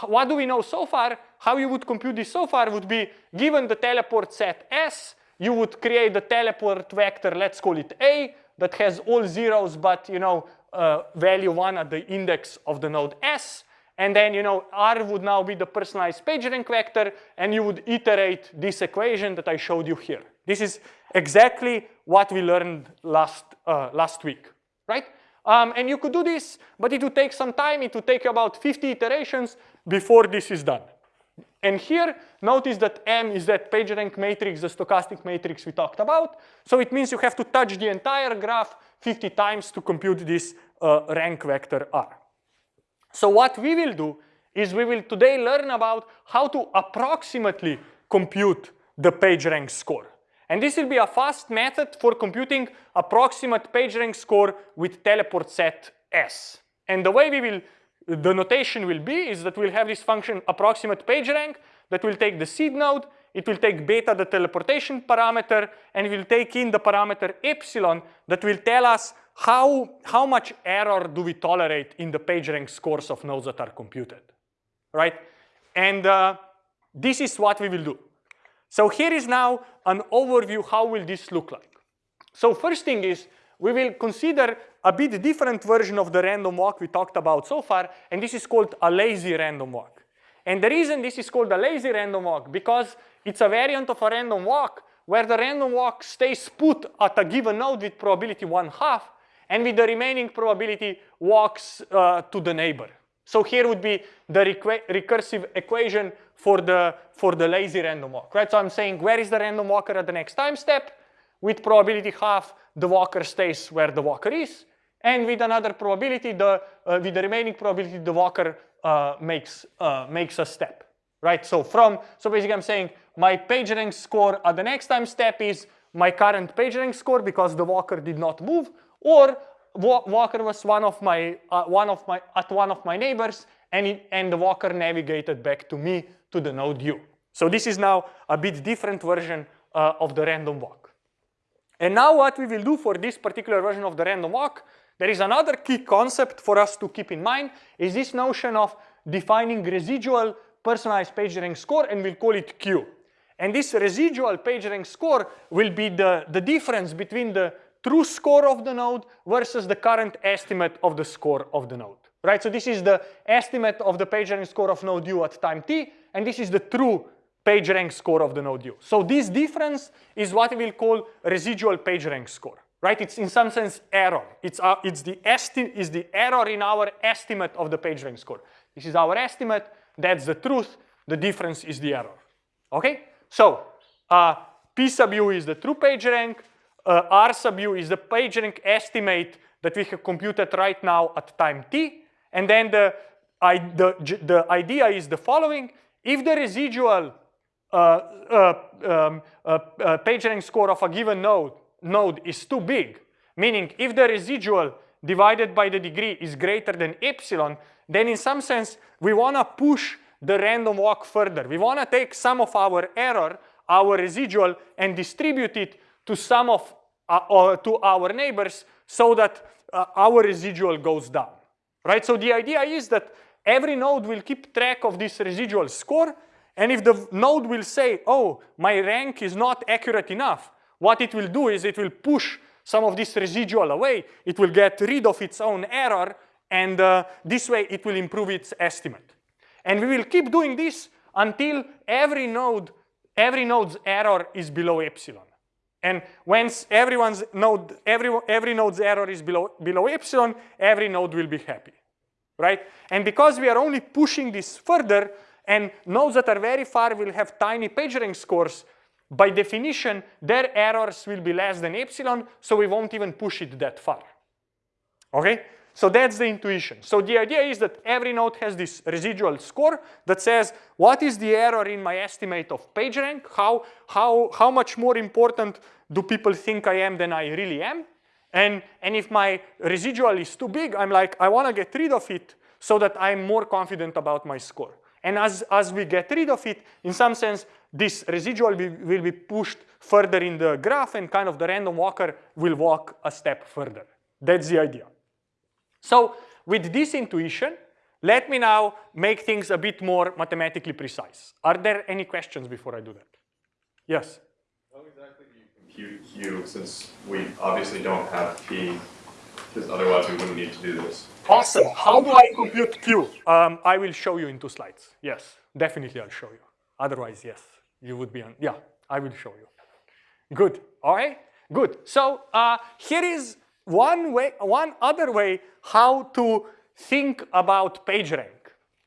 what do we know so far? How you would compute this so far would be given the teleport set S, you would create the teleport vector, let's call it A, that has all zeros but you know uh, value one at the index of the node S. And then, you know, R would now be the personalized PageRank vector, and you would iterate this equation that I showed you here. This is exactly what we learned last, uh, last week, right? Um, and you could do this, but it would take some time. It would take about 50 iterations before this is done. And here, notice that M is that PageRank matrix, the stochastic matrix we talked about. So it means you have to touch the entire graph 50 times to compute this uh, rank vector R. So what we will do is we will today learn about how to approximately compute the PageRank score. And this will be a fast method for computing approximate PageRank score with teleport set S. And the way we will, the notation will be is that we'll have this function approximate PageRank that will take the seed node, it will take beta, the teleportation parameter, and it will take in the parameter epsilon that will tell us how, how much error do we tolerate in the PageRank scores of nodes that are computed, right? And uh, this is what we will do. So here is now an overview how will this look like. So first thing is we will consider a bit different version of the random walk we talked about so far, and this is called a lazy random walk. And the reason this is called a lazy random walk, because it's a variant of a random walk where the random walk stays put at a given node with probability one half, and with the remaining probability walks uh, to the neighbor. So here would be the recursive equation for the, for the lazy random walk, right? So I'm saying where is the random walker at the next time step? With probability half, the walker stays where the walker is, and with another probability, the uh, with the remaining probability, the walker uh, makes uh, makes a step, right? So from so basically, I'm saying my PageRank score at the next time step is my current PageRank score because the walker did not move, or walker was one of my uh, one of my at one of my neighbors, and it, and the walker navigated back to me to the node u. So this is now a bit different version uh, of the random walk. And now what we will do for this particular version of the random walk there is another key concept for us to keep in mind is this notion of defining residual personalized PageRank score and we'll call it Q. And this residual PageRank score will be the, the difference between the true score of the node versus the current estimate of the score of the node. Right, so this is the estimate of the PageRank score of node u at time t, and this is the true PageRank score of the node u. So this difference is what we will call residual PageRank score right? It's in some sense error. It's, uh, it's the esti is the error in our estimate of the PageRank score. This is our estimate. That's the truth. The difference is the error. Okay? So uh, P sub u is the true PageRank. Uh, R sub u is the PageRank estimate that we have computed right now at time t. And then the, I, the, the idea is the following. If the residual um, uh, uh PageRank score of a given node node is too big, meaning if the residual divided by the degree is greater than epsilon, then in some sense, we want to push the random walk further. We want to take some of our error, our residual, and distribute it to some of uh, uh, to our neighbors so that uh, our residual goes down, right? So the idea is that every node will keep track of this residual score, and if the node will say, oh, my rank is not accurate enough, what it will do is it will push some of this residual away. It will get rid of its own error, and uh, this way it will improve its estimate. And we will keep doing this until every node, every node's error is below epsilon. And once everyone's node, every, every node's error is below, below epsilon, every node will be happy, right? And because we are only pushing this further, and nodes that are very far will have tiny PageRank scores, by definition, their errors will be less than epsilon, so we won't even push it that far. Okay? So that's the intuition. So the idea is that every node has this residual score that says what is the error in my estimate of PageRank, how, how, how much more important do people think I am than I really am, and, and if my residual is too big, I'm like, I want to get rid of it so that I'm more confident about my score. And as, as we get rid of it, in some sense, this residual will, will be pushed further in the graph and kind of the random walker will walk a step further. That's the idea. So with this intuition, let me now make things a bit more mathematically precise. Are there any questions before I do that? Yes? How exactly do you compute Q since we obviously don't have P because otherwise we wouldn't need to do this? Awesome. How do I compute Q? Um, I will show you in two slides. Yes, definitely I'll show you. Otherwise, yes you would be on, yeah, I will show you. Good, all right, good. So uh, here is one way, one other way how to think about PageRank.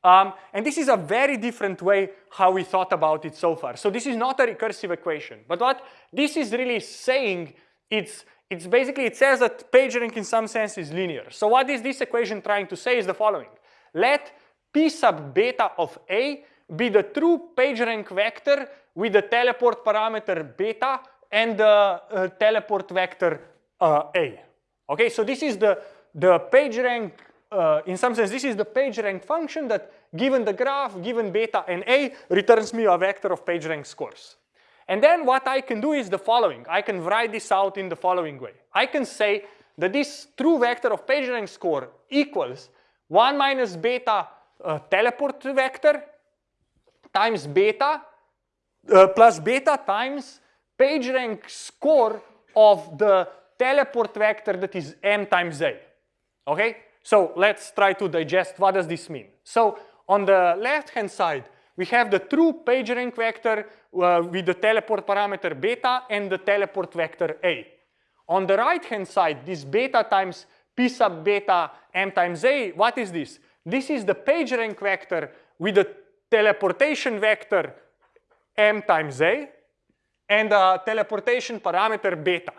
Um, and this is a very different way how we thought about it so far. So this is not a recursive equation, but what this is really saying, it's, it's basically, it says that PageRank in some sense is linear. So what is this equation trying to say is the following. Let P sub beta of A be the true PageRank vector with the teleport parameter beta and the uh, teleport vector uh, A. Okay, so this is the, the PageRank, uh, in some sense, this is the PageRank function that given the graph, given beta and A, returns me a vector of PageRank scores. And then what I can do is the following. I can write this out in the following way. I can say that this true vector of PageRank score equals 1 minus beta uh, teleport vector times beta uh, plus beta times PageRank score of the teleport vector that is m times a. Okay? So let's try to digest what does this mean. So on the left-hand side, we have the true PageRank vector uh, with the teleport parameter beta and the teleport vector a. On the right-hand side, this beta times p sub beta m times a, what is this? This is the PageRank vector with the teleportation vector m times a, and a teleportation parameter beta,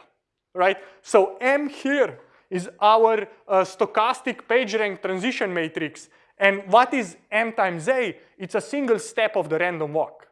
right? So M here is our uh, stochastic PageRank transition matrix. And what is M times A? It's a single step of the random walk,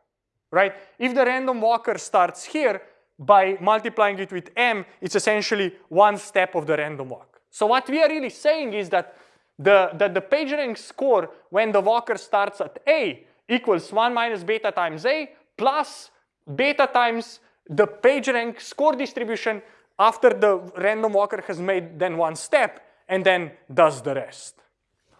right? If the random walker starts here, by multiplying it with M, it's essentially one step of the random walk. So what we are really saying is that the, that the PageRank score when the walker starts at A equals 1 minus beta times A plus beta times the PageRank score distribution after the random walker has made then one step and then does the rest.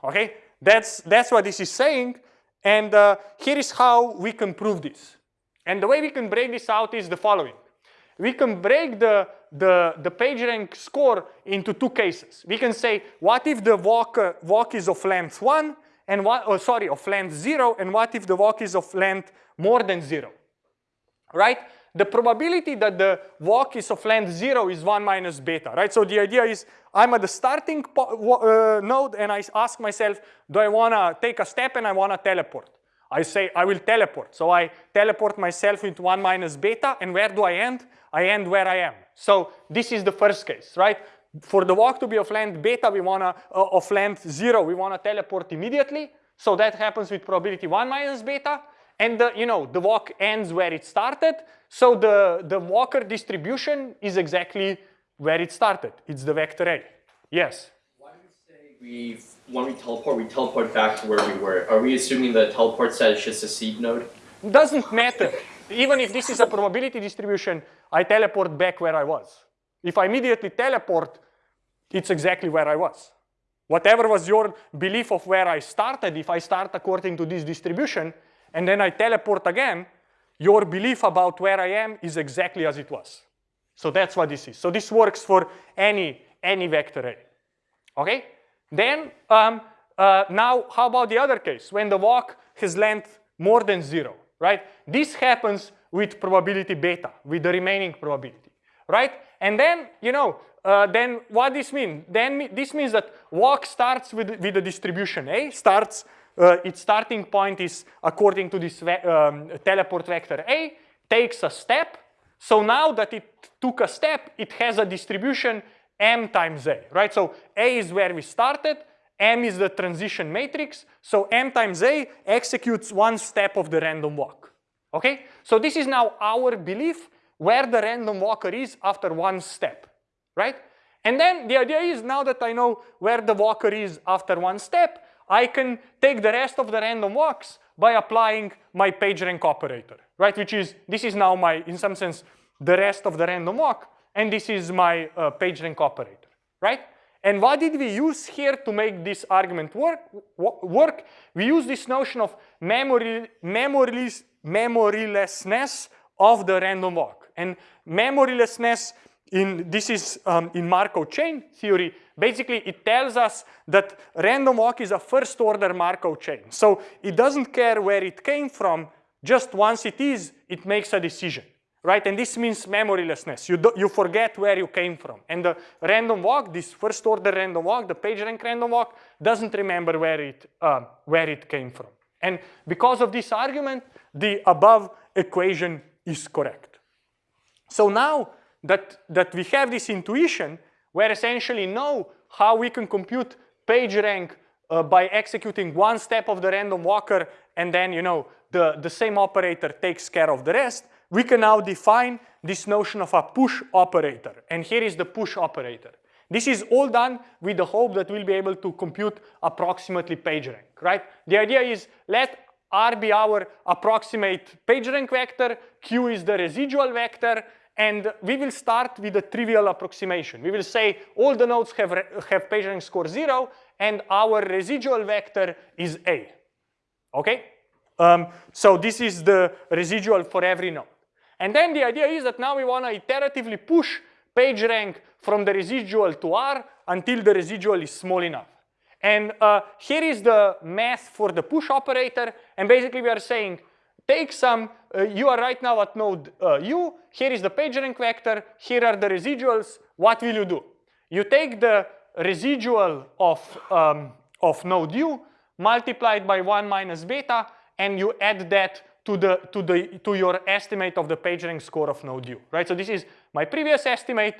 Okay, that's, that's what this is saying. And uh, here is how we can prove this. And the way we can break this out is the following we can break the, the, the PageRank score into two cases. We can say, what if the walk, uh, walk is of length one, and what, oh, sorry, of length zero, and what if the walk is of length more than zero, right? The probability that the walk is of length zero is one minus beta, right? So the idea is I'm at the starting uh, node and I ask myself, do I wanna take a step and I wanna teleport? I say I will teleport. So I teleport myself into one minus beta and where do I end? I end where I am. So this is the first case, right? For the walk to be of length beta, we wanna, uh, of length zero, we wanna teleport immediately. So that happens with probability one minus beta. And the, you know, the walk ends where it started. So the, the walker distribution is exactly where it started. It's the vector A. Yes? Why do we say we, when we teleport, we teleport back to where we were? Are we assuming the teleport set is just a seed node? Doesn't matter. Even if this is a probability distribution, I teleport back where I was. If I immediately teleport, it's exactly where I was. Whatever was your belief of where I started, if I start according to this distribution, and then I teleport again, your belief about where I am is exactly as it was. So that's what this is. So this works for any, any vector A. Okay? Then, um, uh, now how about the other case, when the walk has length more than zero, right? This happens with probability beta, with the remaining probability, right? And then, you know, uh, then what this mean? Then this means that walk starts with, with the distribution A, starts, uh, its starting point is according to this um, teleport vector A, takes a step. So now that it took a step, it has a distribution M times A, right? So A is where we started, M is the transition matrix, so M times A executes one step of the random walk. Okay, so this is now our belief where the random walker is after one step, right? And then the idea is now that I know where the walker is after one step, I can take the rest of the random walks by applying my PageRank operator, right? Which is, this is now my, in some sense, the rest of the random walk, and this is my uh, PageRank operator, right? And what did we use here to make this argument work? work? We use this notion of memory, memoryless, memorylessness of the random walk. And memorylessness in this is um, in Markov chain theory. Basically, it tells us that random walk is a first order Markov chain. So it doesn't care where it came from. Just once it is, it makes a decision, right? And this means memorylessness. You, do, you forget where you came from. And the random walk, this first order random walk, the PageRank random walk, doesn't remember where it, uh, where it came from. And because of this argument, the above equation is correct. So now that, that we have this intuition, we essentially know how we can compute PageRank uh, by executing one step of the random walker and then, you know, the, the same operator takes care of the rest, we can now define this notion of a push operator. And here is the push operator. This is all done with the hope that we'll be able to compute approximately PageRank, right? The idea is let R be our approximate PageRank vector, Q is the residual vector, and we will start with a trivial approximation. We will say all the nodes have, have PageRank score zero, and our residual vector is A, okay? Um, so this is the residual for every node. And then the idea is that now we wanna iteratively push PageRank from the residual to R until the residual is small enough. And uh, here is the math for the push operator. And basically we are saying, take some, uh, you are right now at node uh, U, here is the PageRank vector, here are the residuals, what will you do? You take the residual of, um, of node U, multiplied by 1 minus beta, and you add that to the to the to your estimate of the PageRank score of node u, right? So this is my previous estimate.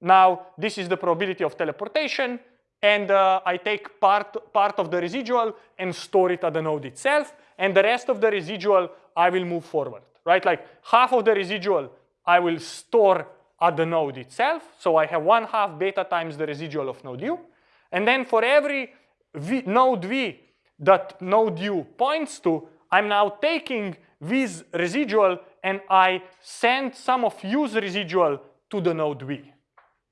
Now this is the probability of teleportation, and uh, I take part part of the residual and store it at the node itself, and the rest of the residual I will move forward, right? Like half of the residual I will store at the node itself. So I have one half beta times the residual of node u, and then for every v, node v that node u points to, I'm now taking v's residual and I send some of u's residual to the node v.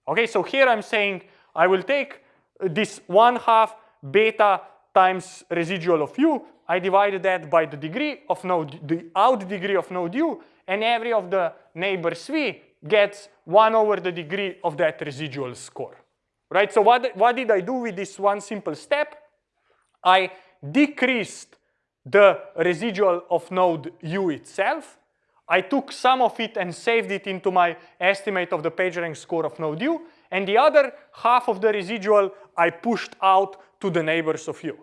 Okay, so here I'm saying I will take this one half beta times residual of u. I divided that by the degree of node, the out degree of node u, and every of the neighbors v gets one over the degree of that residual score. Right, so what, what did I do with this one simple step? I decreased the residual of node u itself. I took some of it and saved it into my estimate of the PageRank score of node u, and the other half of the residual I pushed out to the neighbors of u.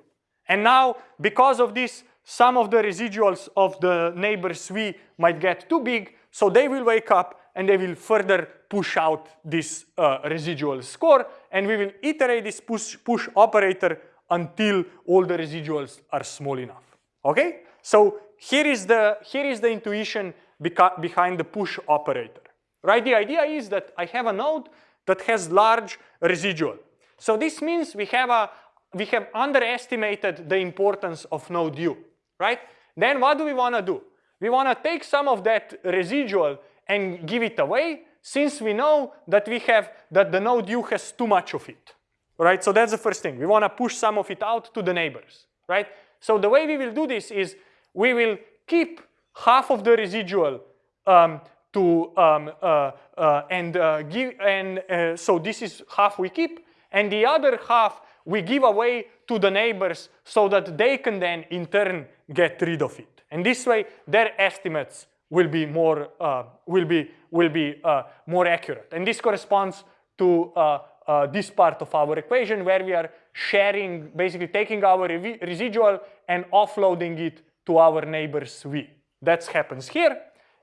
And now, because of this, some of the residuals of the neighbors v might get too big, so they will wake up and they will further push out this uh, residual score, and we will iterate this push, push operator until all the residuals are small enough. Okay? So here is the, here is the intuition behind the push operator. Right? The idea is that I have a node that has large residual. So this means we have a we have underestimated the importance of node u, right? Then what do we want to do? We want to take some of that residual and give it away since we know that we have that the node u has too much of it right? So that's the first thing. We want to push some of it out to the neighbors, right? So the way we will do this is we will keep half of the residual um, to um, uh, uh, and uh, give and uh, so this is half we keep and the other half we give away to the neighbors so that they can then in turn get rid of it. And this way their estimates will be more uh, will be will be uh, more accurate. And this corresponds to uh, this part of our equation where we are sharing, basically taking our residual and offloading it to our neighbors V. That happens here.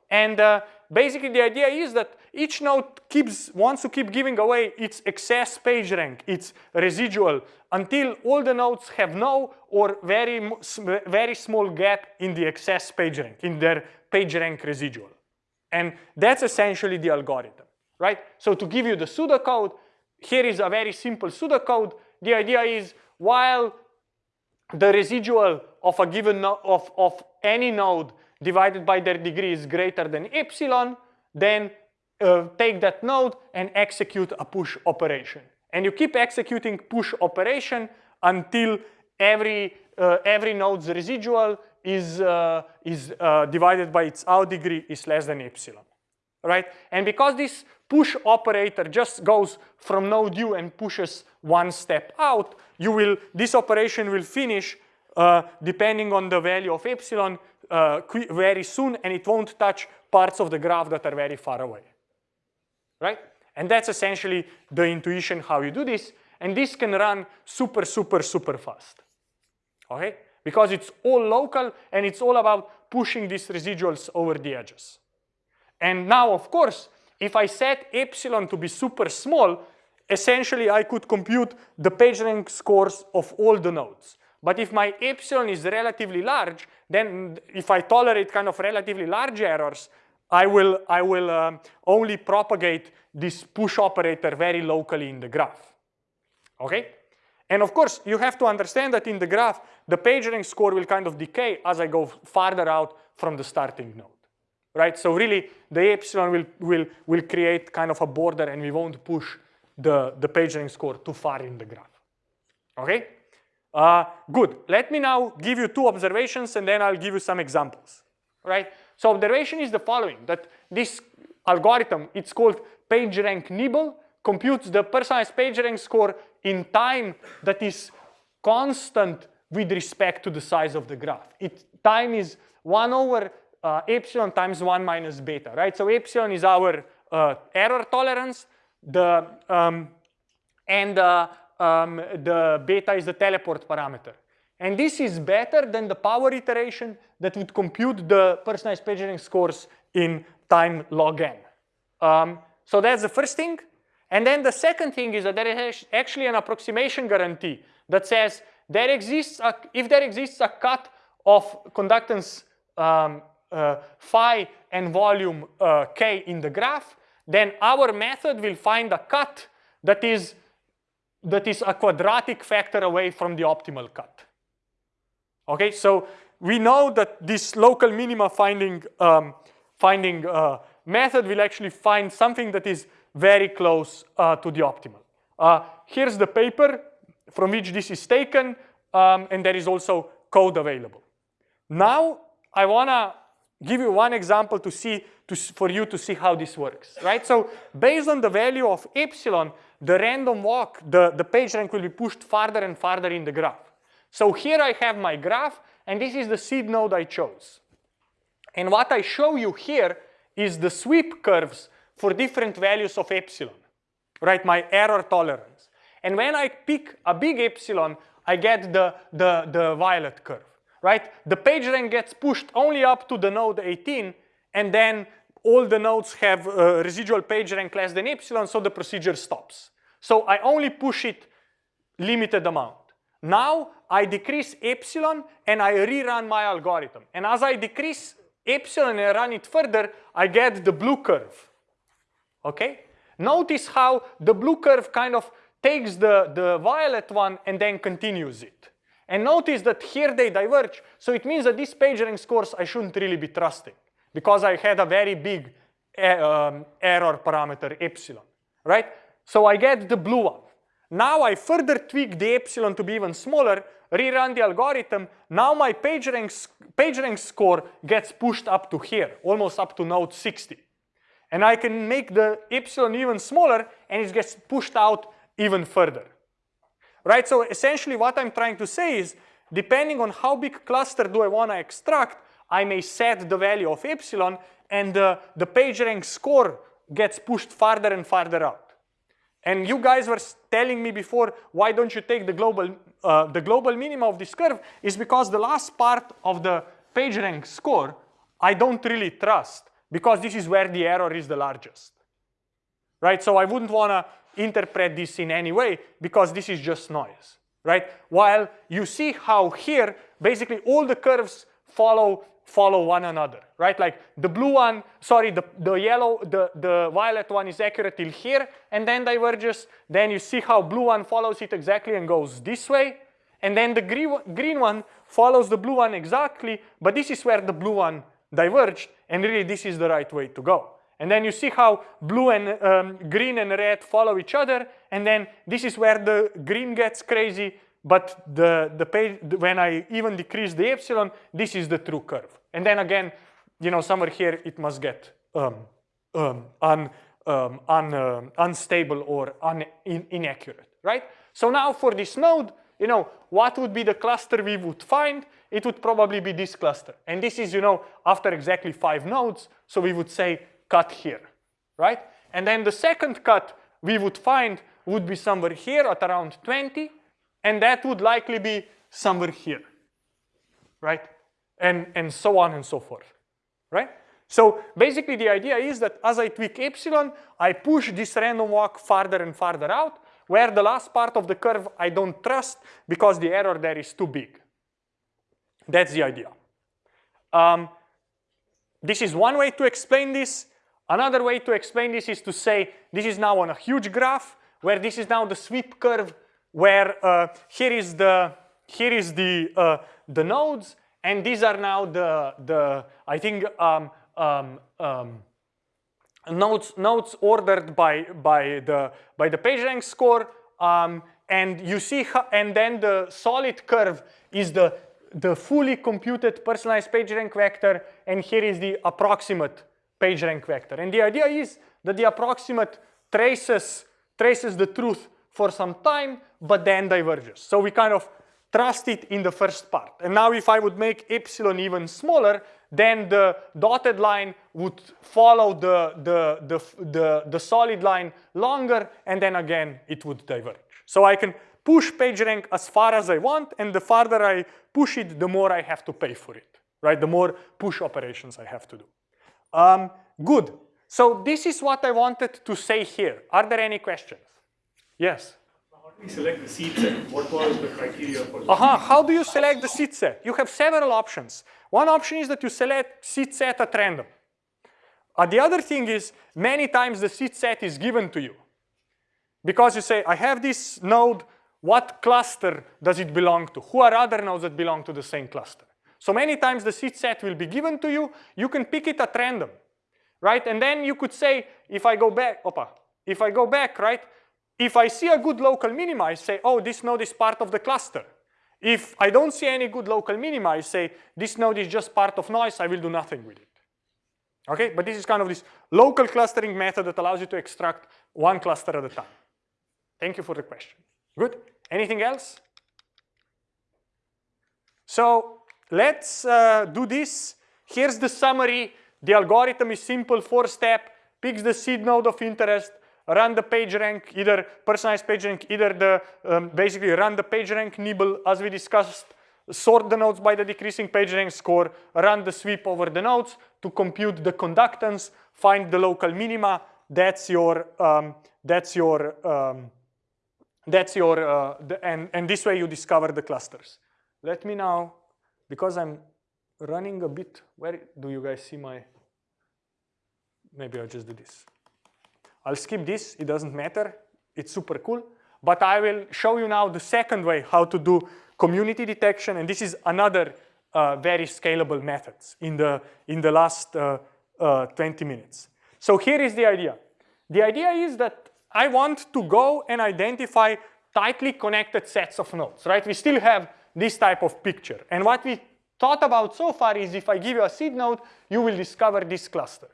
And uh, basically the idea is that each node keeps wants to keep giving away its excess page rank, its residual, until all the nodes have no or very, very small gap in the excess page rank, in their page rank residual. And that's essentially the algorithm, right? So to give you the pseudocode, here is a very simple pseudocode. The idea is while the residual of a given of, of any node divided by their degree is greater than epsilon, then uh, take that node and execute a push operation. And you keep executing push operation until every uh, every node's residual is uh, is uh, divided by its out degree is less than epsilon, right? And because this push operator just goes from node u and pushes one step out, you will, this operation will finish uh, depending on the value of epsilon uh, very soon and it won't touch parts of the graph that are very far away, right? And that's essentially the intuition how you do this. And this can run super, super, super fast, okay? Because it's all local and it's all about pushing these residuals over the edges. And now, of course, if I set epsilon to be super small, essentially I could compute the PageRank scores of all the nodes. But if my epsilon is relatively large, then if I tolerate kind of relatively large errors, I will, I will um, only propagate this push operator very locally in the graph. Okay? And of course, you have to understand that in the graph, the PageRank score will kind of decay as I go farther out from the starting node right? So really, the epsilon will, will, will create kind of a border and we won't push the, the PageRank score too far in the graph, okay? Uh, good, let me now give you two observations and then I'll give you some examples, right? So observation is the following, that this algorithm, it's called PageRank nibble, computes the personalized PageRank score in time that is constant with respect to the size of the graph. It, time is 1 over uh, epsilon times 1 minus beta, right? So epsilon is our uh, error tolerance, the, um, and uh, um, the beta is the teleport parameter. And this is better than the power iteration that would compute the personalized PageRank scores in time log n. Um, so that's the first thing. And then the second thing is that there is actually an approximation guarantee that says there exists a, if there exists a cut of conductance um, uh, phi and volume uh, k in the graph, then our method will find a cut that is that is a quadratic factor away from the optimal cut. Okay, so we know that this local minima finding um, finding uh, method will actually find something that is very close uh, to the optimal. Uh, here's the paper from which this is taken, um, and there is also code available. Now I wanna give you one example to see to, for you to see how this works, right? So based on the value of epsilon, the random walk, the, the page rank will be pushed farther and farther in the graph. So here I have my graph, and this is the seed node I chose. And what I show you here is the sweep curves for different values of epsilon, right? My error tolerance. And when I pick a big epsilon, I get the, the, the violet curve, right? The page rank gets pushed only up to the node 18, and then all the nodes have uh, residual page rank less than epsilon, so the procedure stops. So I only push it limited amount. Now I decrease epsilon and I rerun my algorithm. And as I decrease epsilon and run it further, I get the blue curve. Okay? Notice how the blue curve kind of takes the, the violet one and then continues it. And notice that here they diverge. So it means that these PageRank scores I shouldn't really be trusting because I had a very big uh, um, error parameter epsilon, right? So I get the blue one. Now I further tweak the epsilon to be even smaller, rerun the algorithm. Now my PageRank, PageRank score gets pushed up to here, almost up to node 60. And I can make the epsilon even smaller and it gets pushed out even further. Right, so essentially what I'm trying to say is, depending on how big cluster do I want to extract, I may set the value of epsilon and the, the PageRank score gets pushed farther and farther out. And you guys were telling me before, why don't you take the global, uh, the global minima of this curve is because the last part of the PageRank score, I don't really trust because this is where the error is the largest, right? So I wouldn't want to interpret this in any way because this is just noise, right? While you see how here, basically all the curves follow follow one another, right? Like the blue one, sorry, the, the yellow, the, the violet one is accurate till here and then diverges. Then you see how blue one follows it exactly and goes this way. And then the green, green one follows the blue one exactly, but this is where the blue one diverged and really this is the right way to go. And then you see how blue and um, green and red follow each other and then this is where the green gets crazy but the, the page, when I even decrease the epsilon, this is the true curve. And then again, you know, somewhere here it must get um, um, un, um, un, uh, unstable or un, in, inaccurate, right? So now for this node, you know, what would be the cluster we would find? It would probably be this cluster. And this is, you know, after exactly five nodes, so we would say cut here, right? And then the second cut we would find would be somewhere here at around 20, and that would likely be somewhere here, right? And, and so on and so forth, right? So basically the idea is that as I tweak epsilon, I push this random walk farther and farther out, where the last part of the curve I don't trust because the error there is too big. That's the idea. Um, this is one way to explain this. Another way to explain this is to say this is now on a huge graph where this is now the sweep curve where uh, here is the here is the uh, the nodes, and these are now the the I think um, um, um, nodes nodes ordered by by the by the PageRank score, um, and you see and then the solid curve is the the fully computed personalized PageRank vector, and here is the approximate PageRank vector. And the idea is that the approximate traces traces the truth for some time, but then diverges. So we kind of trust it in the first part. And now if I would make epsilon even smaller, then the dotted line would follow the, the, the, the, the solid line longer, and then again it would diverge. So I can push PageRank as far as I want, and the farther I push it, the more I have to pay for it, right? The more push operations I have to do. Um, good. So this is what I wanted to say here. Are there any questions? Yes? How do we select the seed set? What was the criteria for Uh -huh. How do you select the seed set? You have several options. One option is that you select seed set at random. Uh, the other thing is many times the seed set is given to you. Because you say, I have this node, what cluster does it belong to? Who are other nodes that belong to the same cluster? So many times the seed set will be given to you. You can pick it at random, right? And then you could say, if I go back, opa, if I go back, right? If I see a good local minima, I say, oh, this node is part of the cluster. If I don't see any good local minima, I say, this node is just part of noise, I will do nothing with it. Okay, but this is kind of this local clustering method that allows you to extract one cluster at a time. Thank you for the question. Good, anything else? So let's uh, do this. Here's the summary. The algorithm is simple, four step, picks the seed node of interest, run the PageRank, either personalized PageRank, either the, um, basically run the PageRank nibble as we discussed, sort the nodes by the decreasing PageRank score, run the sweep over the nodes to compute the conductance, find the local minima, that's your, um, that's your, um, that's your, uh, the, and, and this way you discover the clusters. Let me now, because I'm running a bit, where do you guys see my, maybe I'll just do this. I'll skip this, it doesn't matter, it's super cool. But I will show you now the second way how to do community detection, and this is another uh, very scalable methods in the, in the last uh, uh, 20 minutes. So here is the idea. The idea is that I want to go and identify tightly connected sets of nodes, right? We still have this type of picture. And what we thought about so far is if I give you a seed node, you will discover this cluster.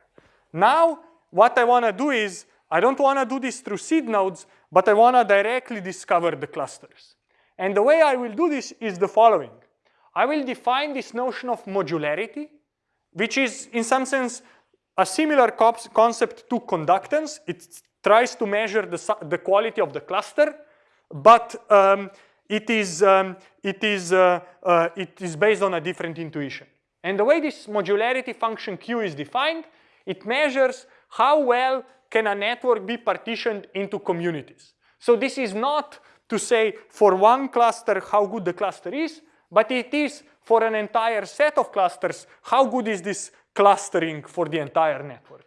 Now, what I want to do is, I don't want to do this through seed nodes, but I want to directly discover the clusters. And the way I will do this is the following. I will define this notion of modularity, which is in some sense a similar concept to conductance. It tries to measure the, the quality of the cluster, but um, it is, um, it, is, uh, uh, it is based on a different intuition. And the way this modularity function Q is defined, it measures how well can a network be partitioned into communities. So this is not to say for one cluster how good the cluster is, but it is for an entire set of clusters, how good is this clustering for the entire network.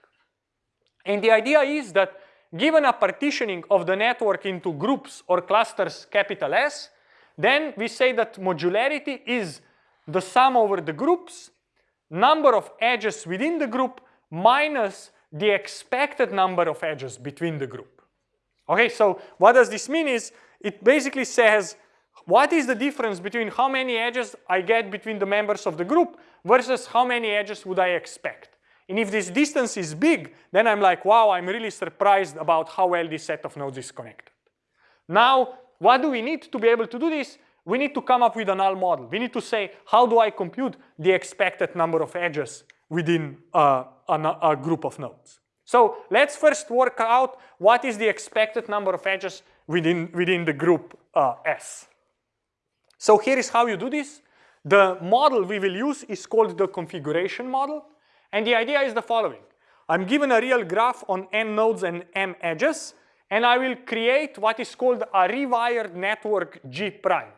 And the idea is that given a partitioning of the network into groups or clusters capital S, then we say that modularity is the sum over the groups, number of edges within the group minus the expected number of edges between the group. Okay, so what does this mean is it basically says what is the difference between how many edges I get between the members of the group versus how many edges would I expect. And if this distance is big, then I'm like, wow, I'm really surprised about how well this set of nodes is connected. Now, what do we need to be able to do this? We need to come up with a null model. We need to say, how do I compute the expected number of edges within uh, a, a group of nodes? So let's first work out what is the expected number of edges within, within the group uh, S. So here is how you do this. The model we will use is called the configuration model. And the idea is the following. I'm given a real graph on n nodes and m edges, and I will create what is called a rewired network G prime.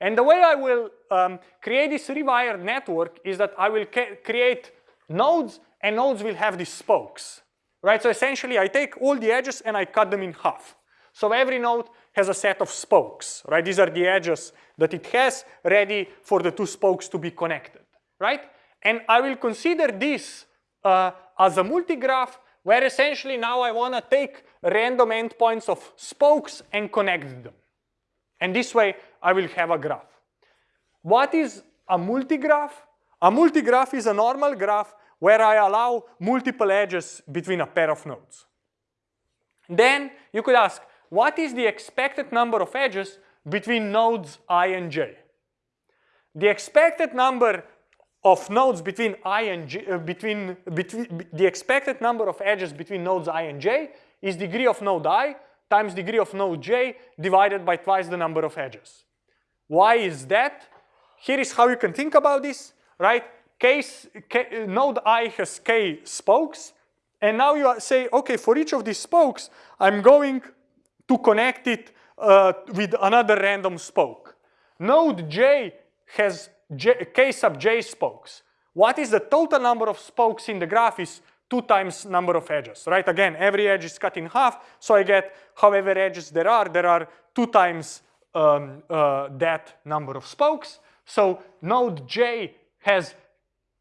And the way I will um, create this rewired network is that I will create nodes, and nodes will have these spokes. Right, so essentially I take all the edges and I cut them in half. So every node has a set of spokes, right? These are the edges that it has ready for the two spokes to be connected, right? And I will consider this uh, as a multigraph where essentially now I want to take random endpoints of spokes and connect them. And this way I will have a graph. What is a multigraph? A multigraph is a normal graph where I allow multiple edges between a pair of nodes. Then you could ask, what is the expected number of edges between nodes i and j? The expected number of nodes between i and j, uh, between, between the expected number of edges between nodes i and j is degree of node i times degree of node j divided by twice the number of edges. Why is that? Here is how you can think about this, right? Case, k, node i has k spokes, and now you say, okay, for each of these spokes, I'm going to connect it uh, with another random spoke. Node j has j, k sub j spokes. What is the total number of spokes in the graph is 2 times number of edges, right? Again, every edge is cut in half, so I get however edges there are, there are 2 times um, uh, that number of spokes. So node j has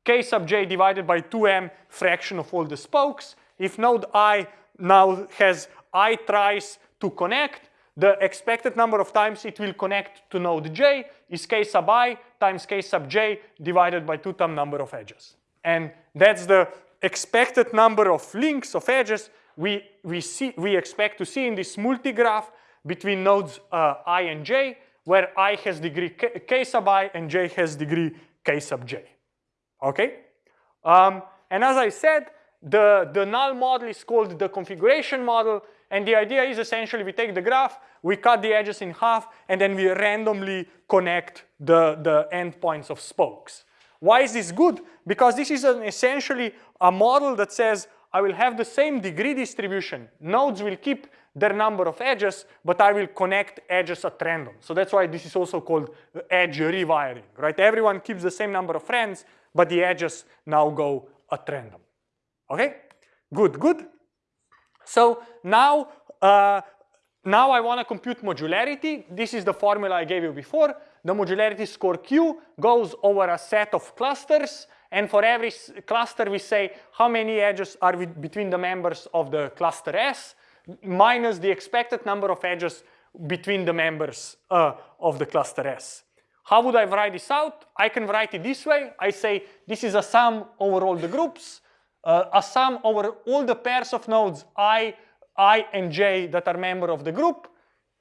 k sub j divided by 2m fraction of all the spokes. If node i now has i tries to connect, the expected number of times it will connect to node j is k sub i times k sub j divided by 2 times number of edges. And that's the expected number of links of edges we, we, see, we expect to see in this multigraph between nodes uh, i and j, where i has degree k, k, sub i and j has degree k sub j. Okay? Um, and as I said, the, the null model is called the configuration model, and the idea is essentially we take the graph, we cut the edges in half, and then we randomly connect the, the endpoints of spokes. Why is this good? Because this is an essentially a model that says I will have the same degree distribution. Nodes will keep their number of edges, but I will connect edges at random. So that's why this is also called edge rewiring, right? Everyone keeps the same number of friends, but the edges now go at random. Okay, good, good. So now, uh, now I want to compute modularity. This is the formula I gave you before. The modularity score Q goes over a set of clusters and for every cluster, we say how many edges are between the members of the cluster S minus the expected number of edges between the members uh, of the cluster S. How would I write this out? I can write it this way. I say this is a sum over all the groups, uh, a sum over all the pairs of nodes i, i and j that are member of the group.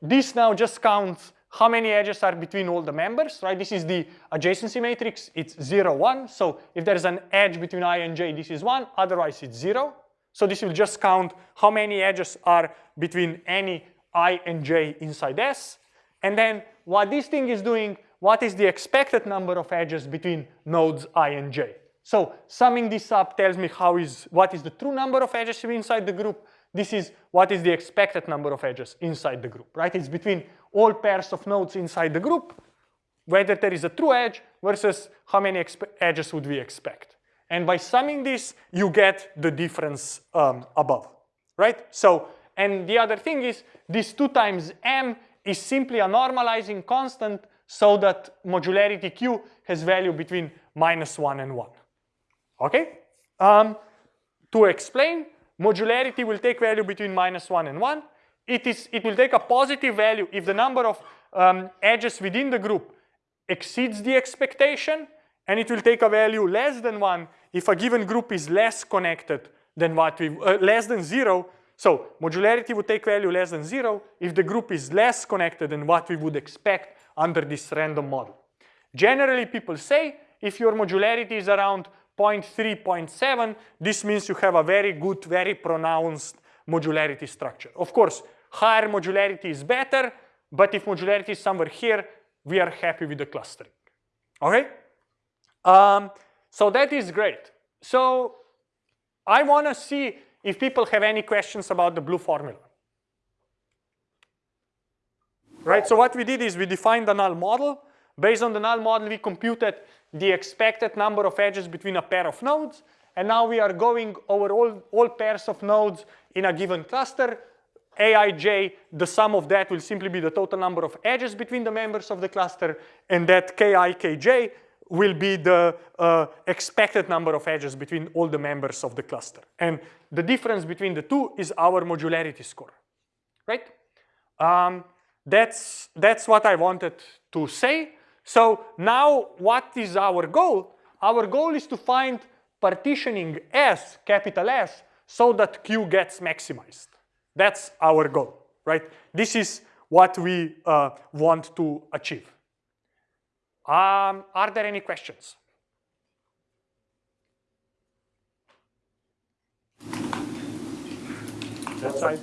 This now just counts how many edges are between all the members, right? This is the adjacency matrix, it's zero, one. So if there's an edge between i and j, this is one, otherwise it's zero. So this will just count how many edges are between any i and j inside S. And then what this thing is doing, what is the expected number of edges between nodes i and j? So summing this up tells me how is, what is the true number of edges inside the group. This is what is the expected number of edges inside the group, right? It's between all pairs of nodes inside the group, whether there is a true edge versus how many edges would we expect. And by summing this, you get the difference um, above, right? So, and the other thing is this 2 times m is simply a normalizing constant so that modularity q has value between minus 1 and 1. Okay? Um, to explain, modularity will take value between minus 1 and 1 it, is, it will take a positive value if the number of um, edges within the group exceeds the expectation, and it will take a value less than 1 if a given group is less connected than what we, uh, less than 0. So modularity would take value less than 0 if the group is less connected than what we would expect under this random model. Generally, people say if your modularity is around 0.3, 0.7, this means you have a very good, very pronounced modularity structure. Of course, higher modularity is better, but if modularity is somewhere here, we are happy with the clustering. Okay? Um, so that is great. So I want to see if people have any questions about the blue formula. Right, so what we did is we defined the null model. Based on the null model, we computed the expected number of edges between a pair of nodes. And now we are going over all, all pairs of nodes in a given cluster. Aij, the sum of that will simply be the total number of edges between the members of the cluster, and that ki, kj will be the uh, expected number of edges between all the members of the cluster. And the difference between the two is our modularity score, right? Um, that's, that's what I wanted to say. So now what is our goal? Our goal is to find partitioning S, capital S, so that Q gets maximized. That's our goal, right? This is what we uh, want to achieve. Um, are there any questions? That side?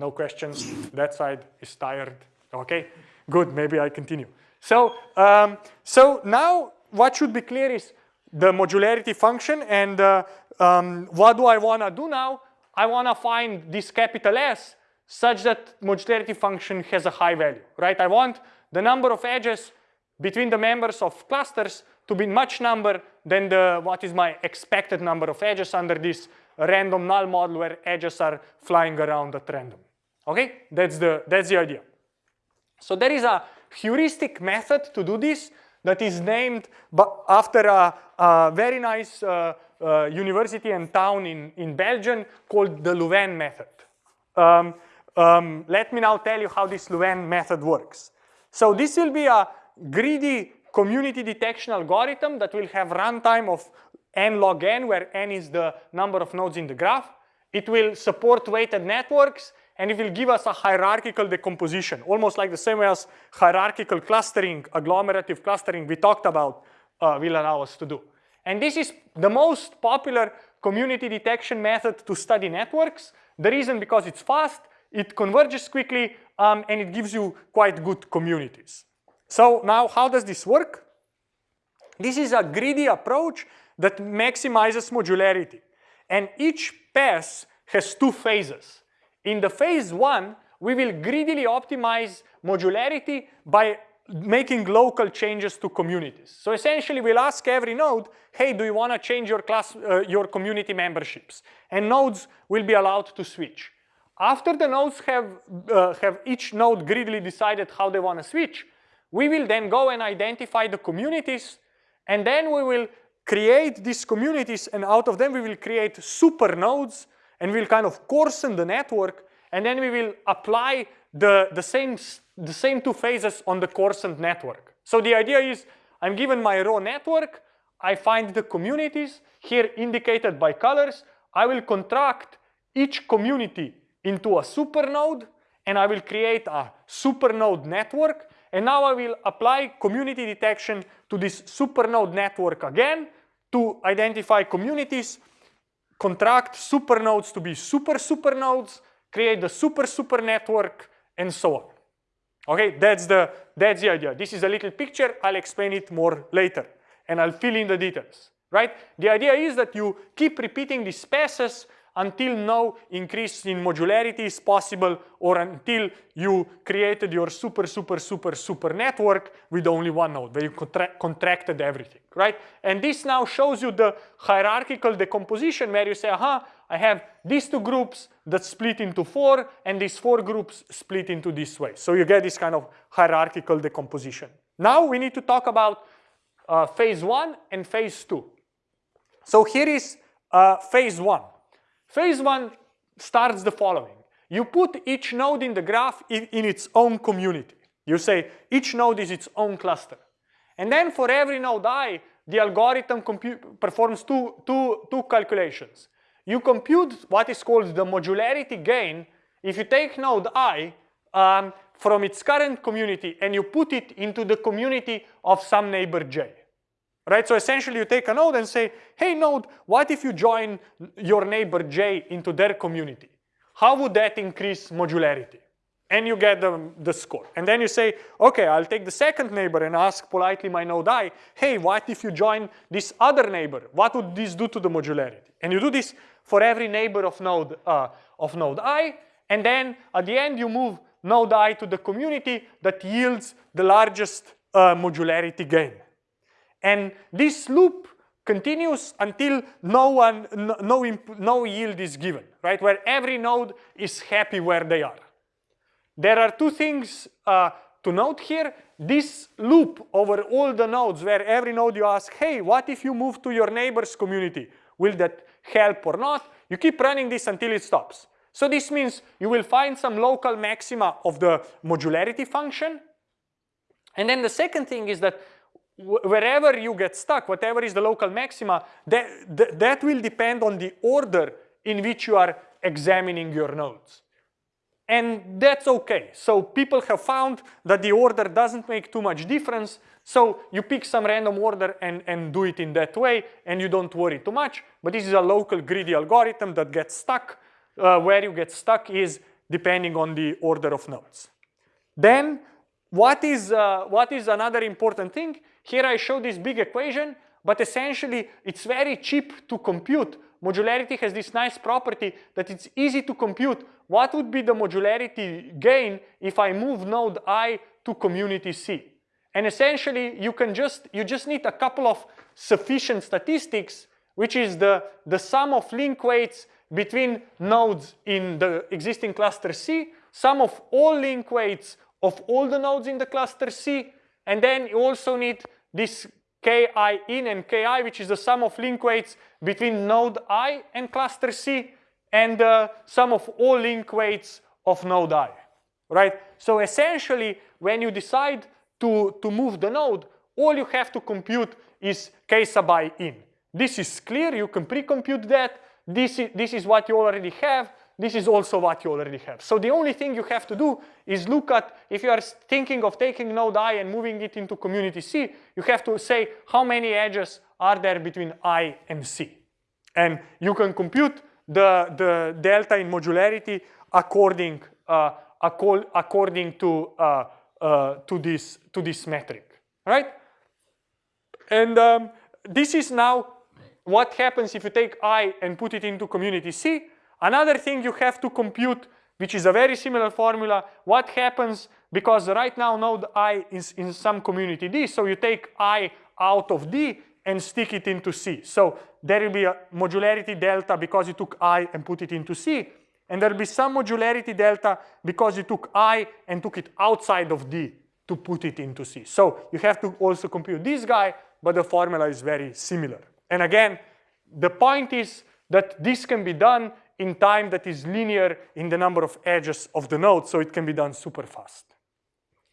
No questions. That side is tired. Okay, good. Maybe I continue. So, um, so now what should be clear is the modularity function and uh, um, what do I want to do now? I want to find this capital S such that modularity function has a high value, right? I want the number of edges between the members of clusters to be much number than the what is my expected number of edges under this random null model where edges are flying around at random. Okay, that's the that's the idea. So there is a heuristic method to do this that is named after a, a very nice uh, uh, university and town in, in Belgium called the Louvain method. Um, um, let me now tell you how this Louvain method works. So this will be a greedy community detection algorithm that will have runtime of n log n, where n is the number of nodes in the graph. It will support weighted networks, and it will give us a hierarchical decomposition, almost like the same as hierarchical clustering, agglomerative clustering we talked about uh, will allow us to do. And this is the most popular community detection method to study networks. The reason because it's fast, it converges quickly, um, and it gives you quite good communities. So now how does this work? This is a greedy approach that maximizes modularity. And each pass has two phases. In the phase one, we will greedily optimize modularity by making local changes to communities. So essentially we'll ask every node, hey, do you want to change your class, uh, your community memberships? And nodes will be allowed to switch. After the nodes have, uh, have each node greedily decided how they want to switch, we will then go and identify the communities and then we will create these communities and out of them we will create super nodes and we'll kind of coarsen the network and then we will apply the, the, same, the same two phases on the coarsened network. So the idea is I'm given my raw network, I find the communities here indicated by colors, I will contract each community into a supernode and I will create a supernode network and now I will apply community detection to this supernode network again to identify communities, contract supernodes to be super supernodes, create the super super network, and so on. Okay, that's the, that's the idea. This is a little picture. I'll explain it more later, and I'll fill in the details, right? The idea is that you keep repeating these passes until no increase in modularity is possible or until you created your super, super, super, super network with only one node where you contra contracted everything, right? And this now shows you the hierarchical decomposition where you say, aha, I have these two groups that split into four and these four groups split into this way. So you get this kind of hierarchical decomposition. Now we need to talk about uh, phase one and phase two. So here is uh, phase one. Phase one starts the following. You put each node in the graph in, in its own community. You say each node is its own cluster. And then for every node i, the algorithm performs two, two, two calculations. You compute what is called the modularity gain if you take node i um, from its current community and you put it into the community of some neighbor j right? So essentially you take a node and say, hey node, what if you join your neighbor J into their community? How would that increase modularity? And you get the, the score. And then you say, okay, I'll take the second neighbor and ask politely my node i, hey, what if you join this other neighbor? What would this do to the modularity? And you do this for every neighbor of node, uh, of node i, and then at the end you move node i to the community that yields the largest uh, modularity gain. And this loop continues until no, one, no, no, no yield is given, right? Where every node is happy where they are. There are two things uh, to note here. This loop over all the nodes where every node you ask, hey, what if you move to your neighbor's community? Will that help or not? You keep running this until it stops. So this means you will find some local maxima of the modularity function. And then the second thing is that wherever you get stuck, whatever is the local maxima, that, that, that will depend on the order in which you are examining your nodes. And that's okay. So people have found that the order doesn't make too much difference. So you pick some random order and, and do it in that way and you don't worry too much. But this is a local greedy algorithm that gets stuck. Uh, where you get stuck is depending on the order of nodes. Then what is, uh, what is another important thing? Here I show this big equation, but essentially it's very cheap to compute. Modularity has this nice property that it's easy to compute. What would be the modularity gain if I move node i to community C? And essentially you can just, you just need a couple of sufficient statistics, which is the, the sum of link weights between nodes in the existing cluster C, sum of all link weights of all the nodes in the cluster C, and then you also need this ki in and ki, which is the sum of link weights between node i and cluster C, and the sum of all link weights of node i, right? So essentially, when you decide to, to move the node, all you have to compute is k sub i in. This is clear, you can pre-compute that. This is, this is what you already have. This is also what you already have. So the only thing you have to do is look at, if you are thinking of taking node i and moving it into community C, you have to say how many edges are there between i and C. And you can compute the, the delta in modularity according, uh, according to, uh, uh, to, this, to this metric, right? And um, this is now what happens if you take i and put it into community C. Another thing you have to compute, which is a very similar formula, what happens because right now node i is in some community D, so you take i out of D and stick it into C. So there will be a modularity delta because you took i and put it into C, and there will be some modularity delta because you took i and took it outside of D to put it into C. So you have to also compute this guy, but the formula is very similar. And again, the point is that this can be done in time that is linear in the number of edges of the node, so it can be done super fast.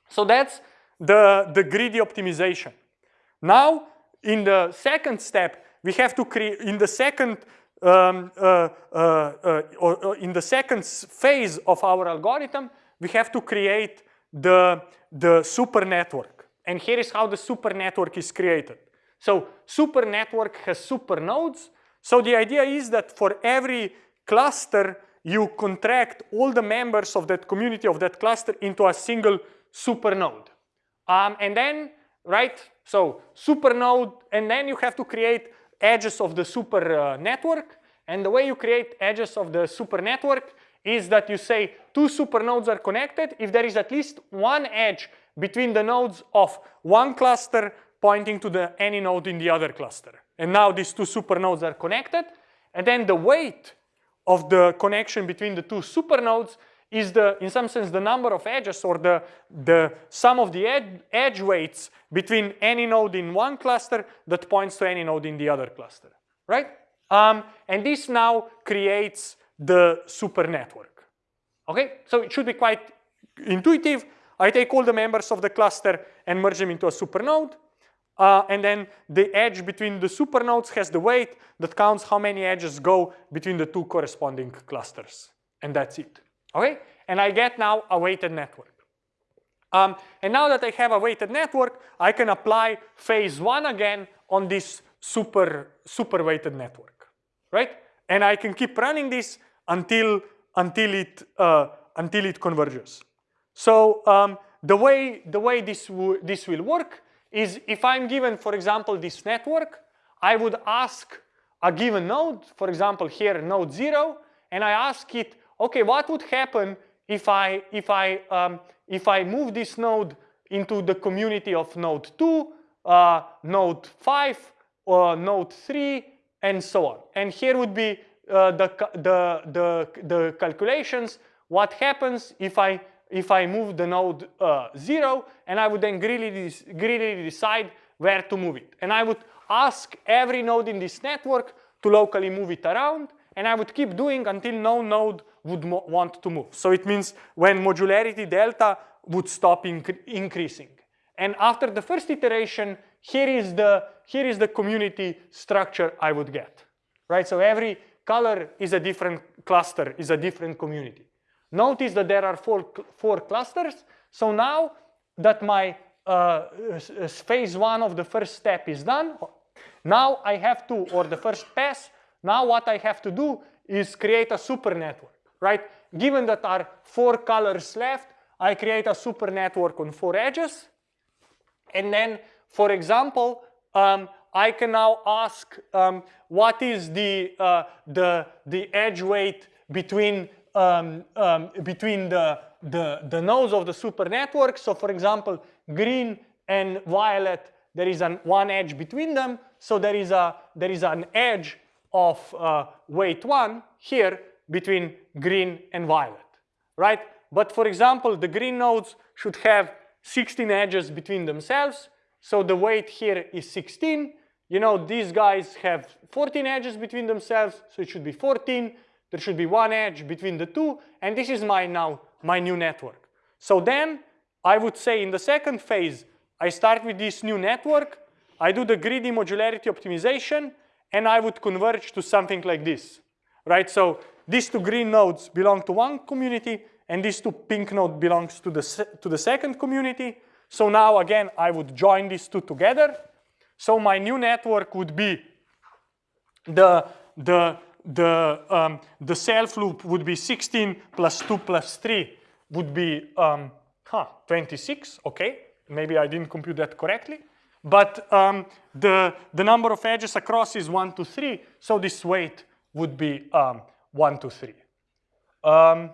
So that's the, the greedy optimization. Now, in the second step, we have to create, in the second um, uh, uh, uh, or, or in the second phase of our algorithm, we have to create the, the super network. And here is how the super network is created. So super network has super nodes. So the idea is that for every cluster, you contract all the members of that community of that cluster into a single supernode. Um, and then, right, so supernode, and then you have to create edges of the super uh, network. And the way you create edges of the super network is that you say two supernodes are connected if there is at least one edge between the nodes of one cluster pointing to the any node in the other cluster. And now these two supernodes are connected. And then the weight of the connection between the two supernodes is the, in some sense, the number of edges or the, the sum of the ed edge weights between any node in one cluster that points to any node in the other cluster, right? Um, and this now creates the super network, okay? So it should be quite intuitive. I take all the members of the cluster and merge them into a super node. Uh, and then the edge between the supernodes has the weight that counts how many edges go between the two corresponding clusters. And that's it, okay? And I get now a weighted network. Um, and now that I have a weighted network, I can apply phase one again on this super, super weighted network, right? And I can keep running this until, until, it, uh, until it converges. So um, the way, the way this, this will work is if I'm given, for example, this network, I would ask a given node, for example, here node zero, and I ask it, okay, what would happen if I, if I, um, if I move this node into the community of node two, uh, node five, or node three, and so on. And here would be uh, the, the, the, the calculations, what happens if I if I move the node uh, 0 and I would then greedily, greedily decide where to move it. And I would ask every node in this network to locally move it around and I would keep doing until no node would want to move. So it means when modularity delta would stop incre increasing. And after the first iteration, here is the here is the community structure I would get, right? So every color is a different cluster, is a different community. Notice that there are four, four clusters. So now that my uh, phase one of the first step is done, now I have to, or the first pass, now what I have to do is create a super network, right? given that are four colors left, I create a super network on four edges. And then, for example, um, I can now ask um, what is the, uh, the, the edge weight between, um, um, between the, the, the nodes of the super network. So for example, green and violet, there is an one edge between them. So there is, a, there is an edge of uh, weight one here between green and violet, right? But for example, the green nodes should have 16 edges between themselves. So the weight here is 16. You know, these guys have 14 edges between themselves, so it should be 14. There should be one edge between the two, and this is my now my new network. So then I would say in the second phase, I start with this new network, I do the greedy modularity optimization, and I would converge to something like this, right? So these two green nodes belong to one community, and these two pink node belongs to the, to the second community. So now again, I would join these two together. So my new network would be the, the, the, um, the self loop would be 16 plus 2 plus 3 would be um, huh, 26, okay. Maybe I didn't compute that correctly. But um, the, the number of edges across is 1 to 3, so this weight would be um, 1 to 3. Um,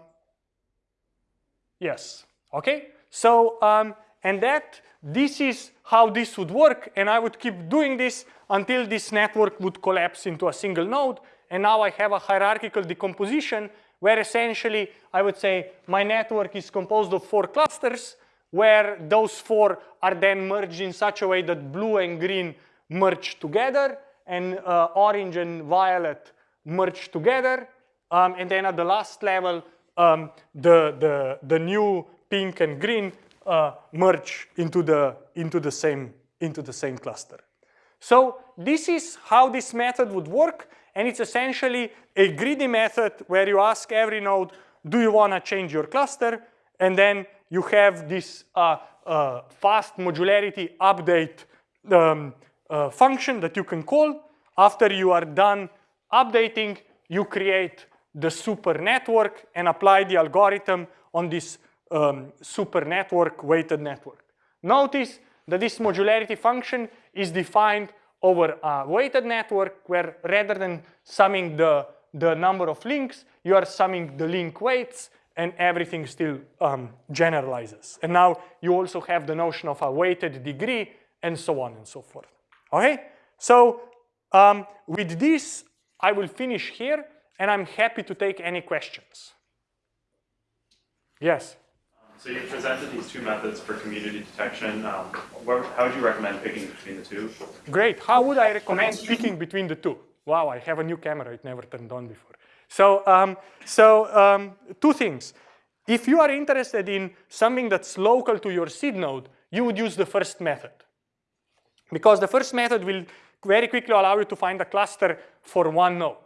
yes, okay? So, um, and that, this is how this would work, and I would keep doing this until this network would collapse into a single node, and now I have a hierarchical decomposition where essentially I would say my network is composed of four clusters, where those four are then merged in such a way that blue and green merge together and uh, orange and violet merge together. Um, and then at the last level, um, the, the, the new pink and green uh, merge into the, into, the same, into the same cluster. So this is how this method would work. And it's essentially a greedy method where you ask every node, do you want to change your cluster? And then you have this uh, uh, fast modularity update um, uh, function that you can call. After you are done updating, you create the super network and apply the algorithm on this um, super network weighted network. Notice that this modularity function is defined over a weighted network where rather than summing the, the number of links, you are summing the link weights and everything still um, generalizes. And now you also have the notion of a weighted degree and so on and so forth. Okay, so um, with this, I will finish here and I'm happy to take any questions. Yes? So you presented these two methods for community detection. Um, how would you recommend picking between the two? Great. How would I recommend picking between the two? Wow, I have a new camera. It never turned on before. So, um, so um, two things. If you are interested in something that's local to your seed node, you would use the first method. Because the first method will very quickly allow you to find a cluster for one node.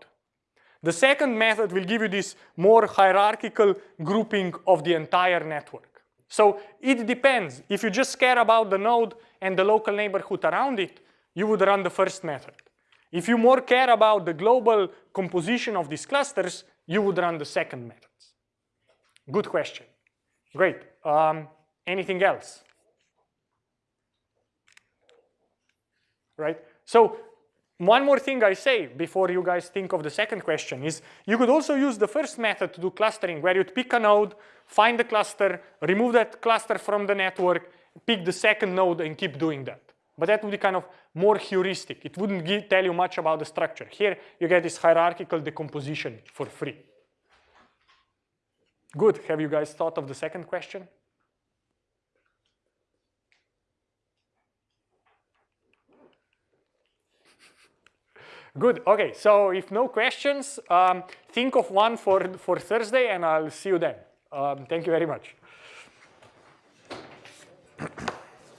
The second method will give you this more hierarchical grouping of the entire network. So it depends. If you just care about the node and the local neighborhood around it, you would run the first method. If you more care about the global composition of these clusters, you would run the second methods. Good question. Great. Um, anything else? Right? So one more thing I say before you guys think of the second question is you could also use the first method to do clustering where you'd pick a node, find the cluster, remove that cluster from the network, pick the second node and keep doing that. But that would be kind of more heuristic. It wouldn't give, tell you much about the structure. Here, you get this hierarchical decomposition for free. Good. Have you guys thought of the second question? Good. Okay. So if no questions, um, think of one for, for Thursday and I'll see you then. Um, thank you very much.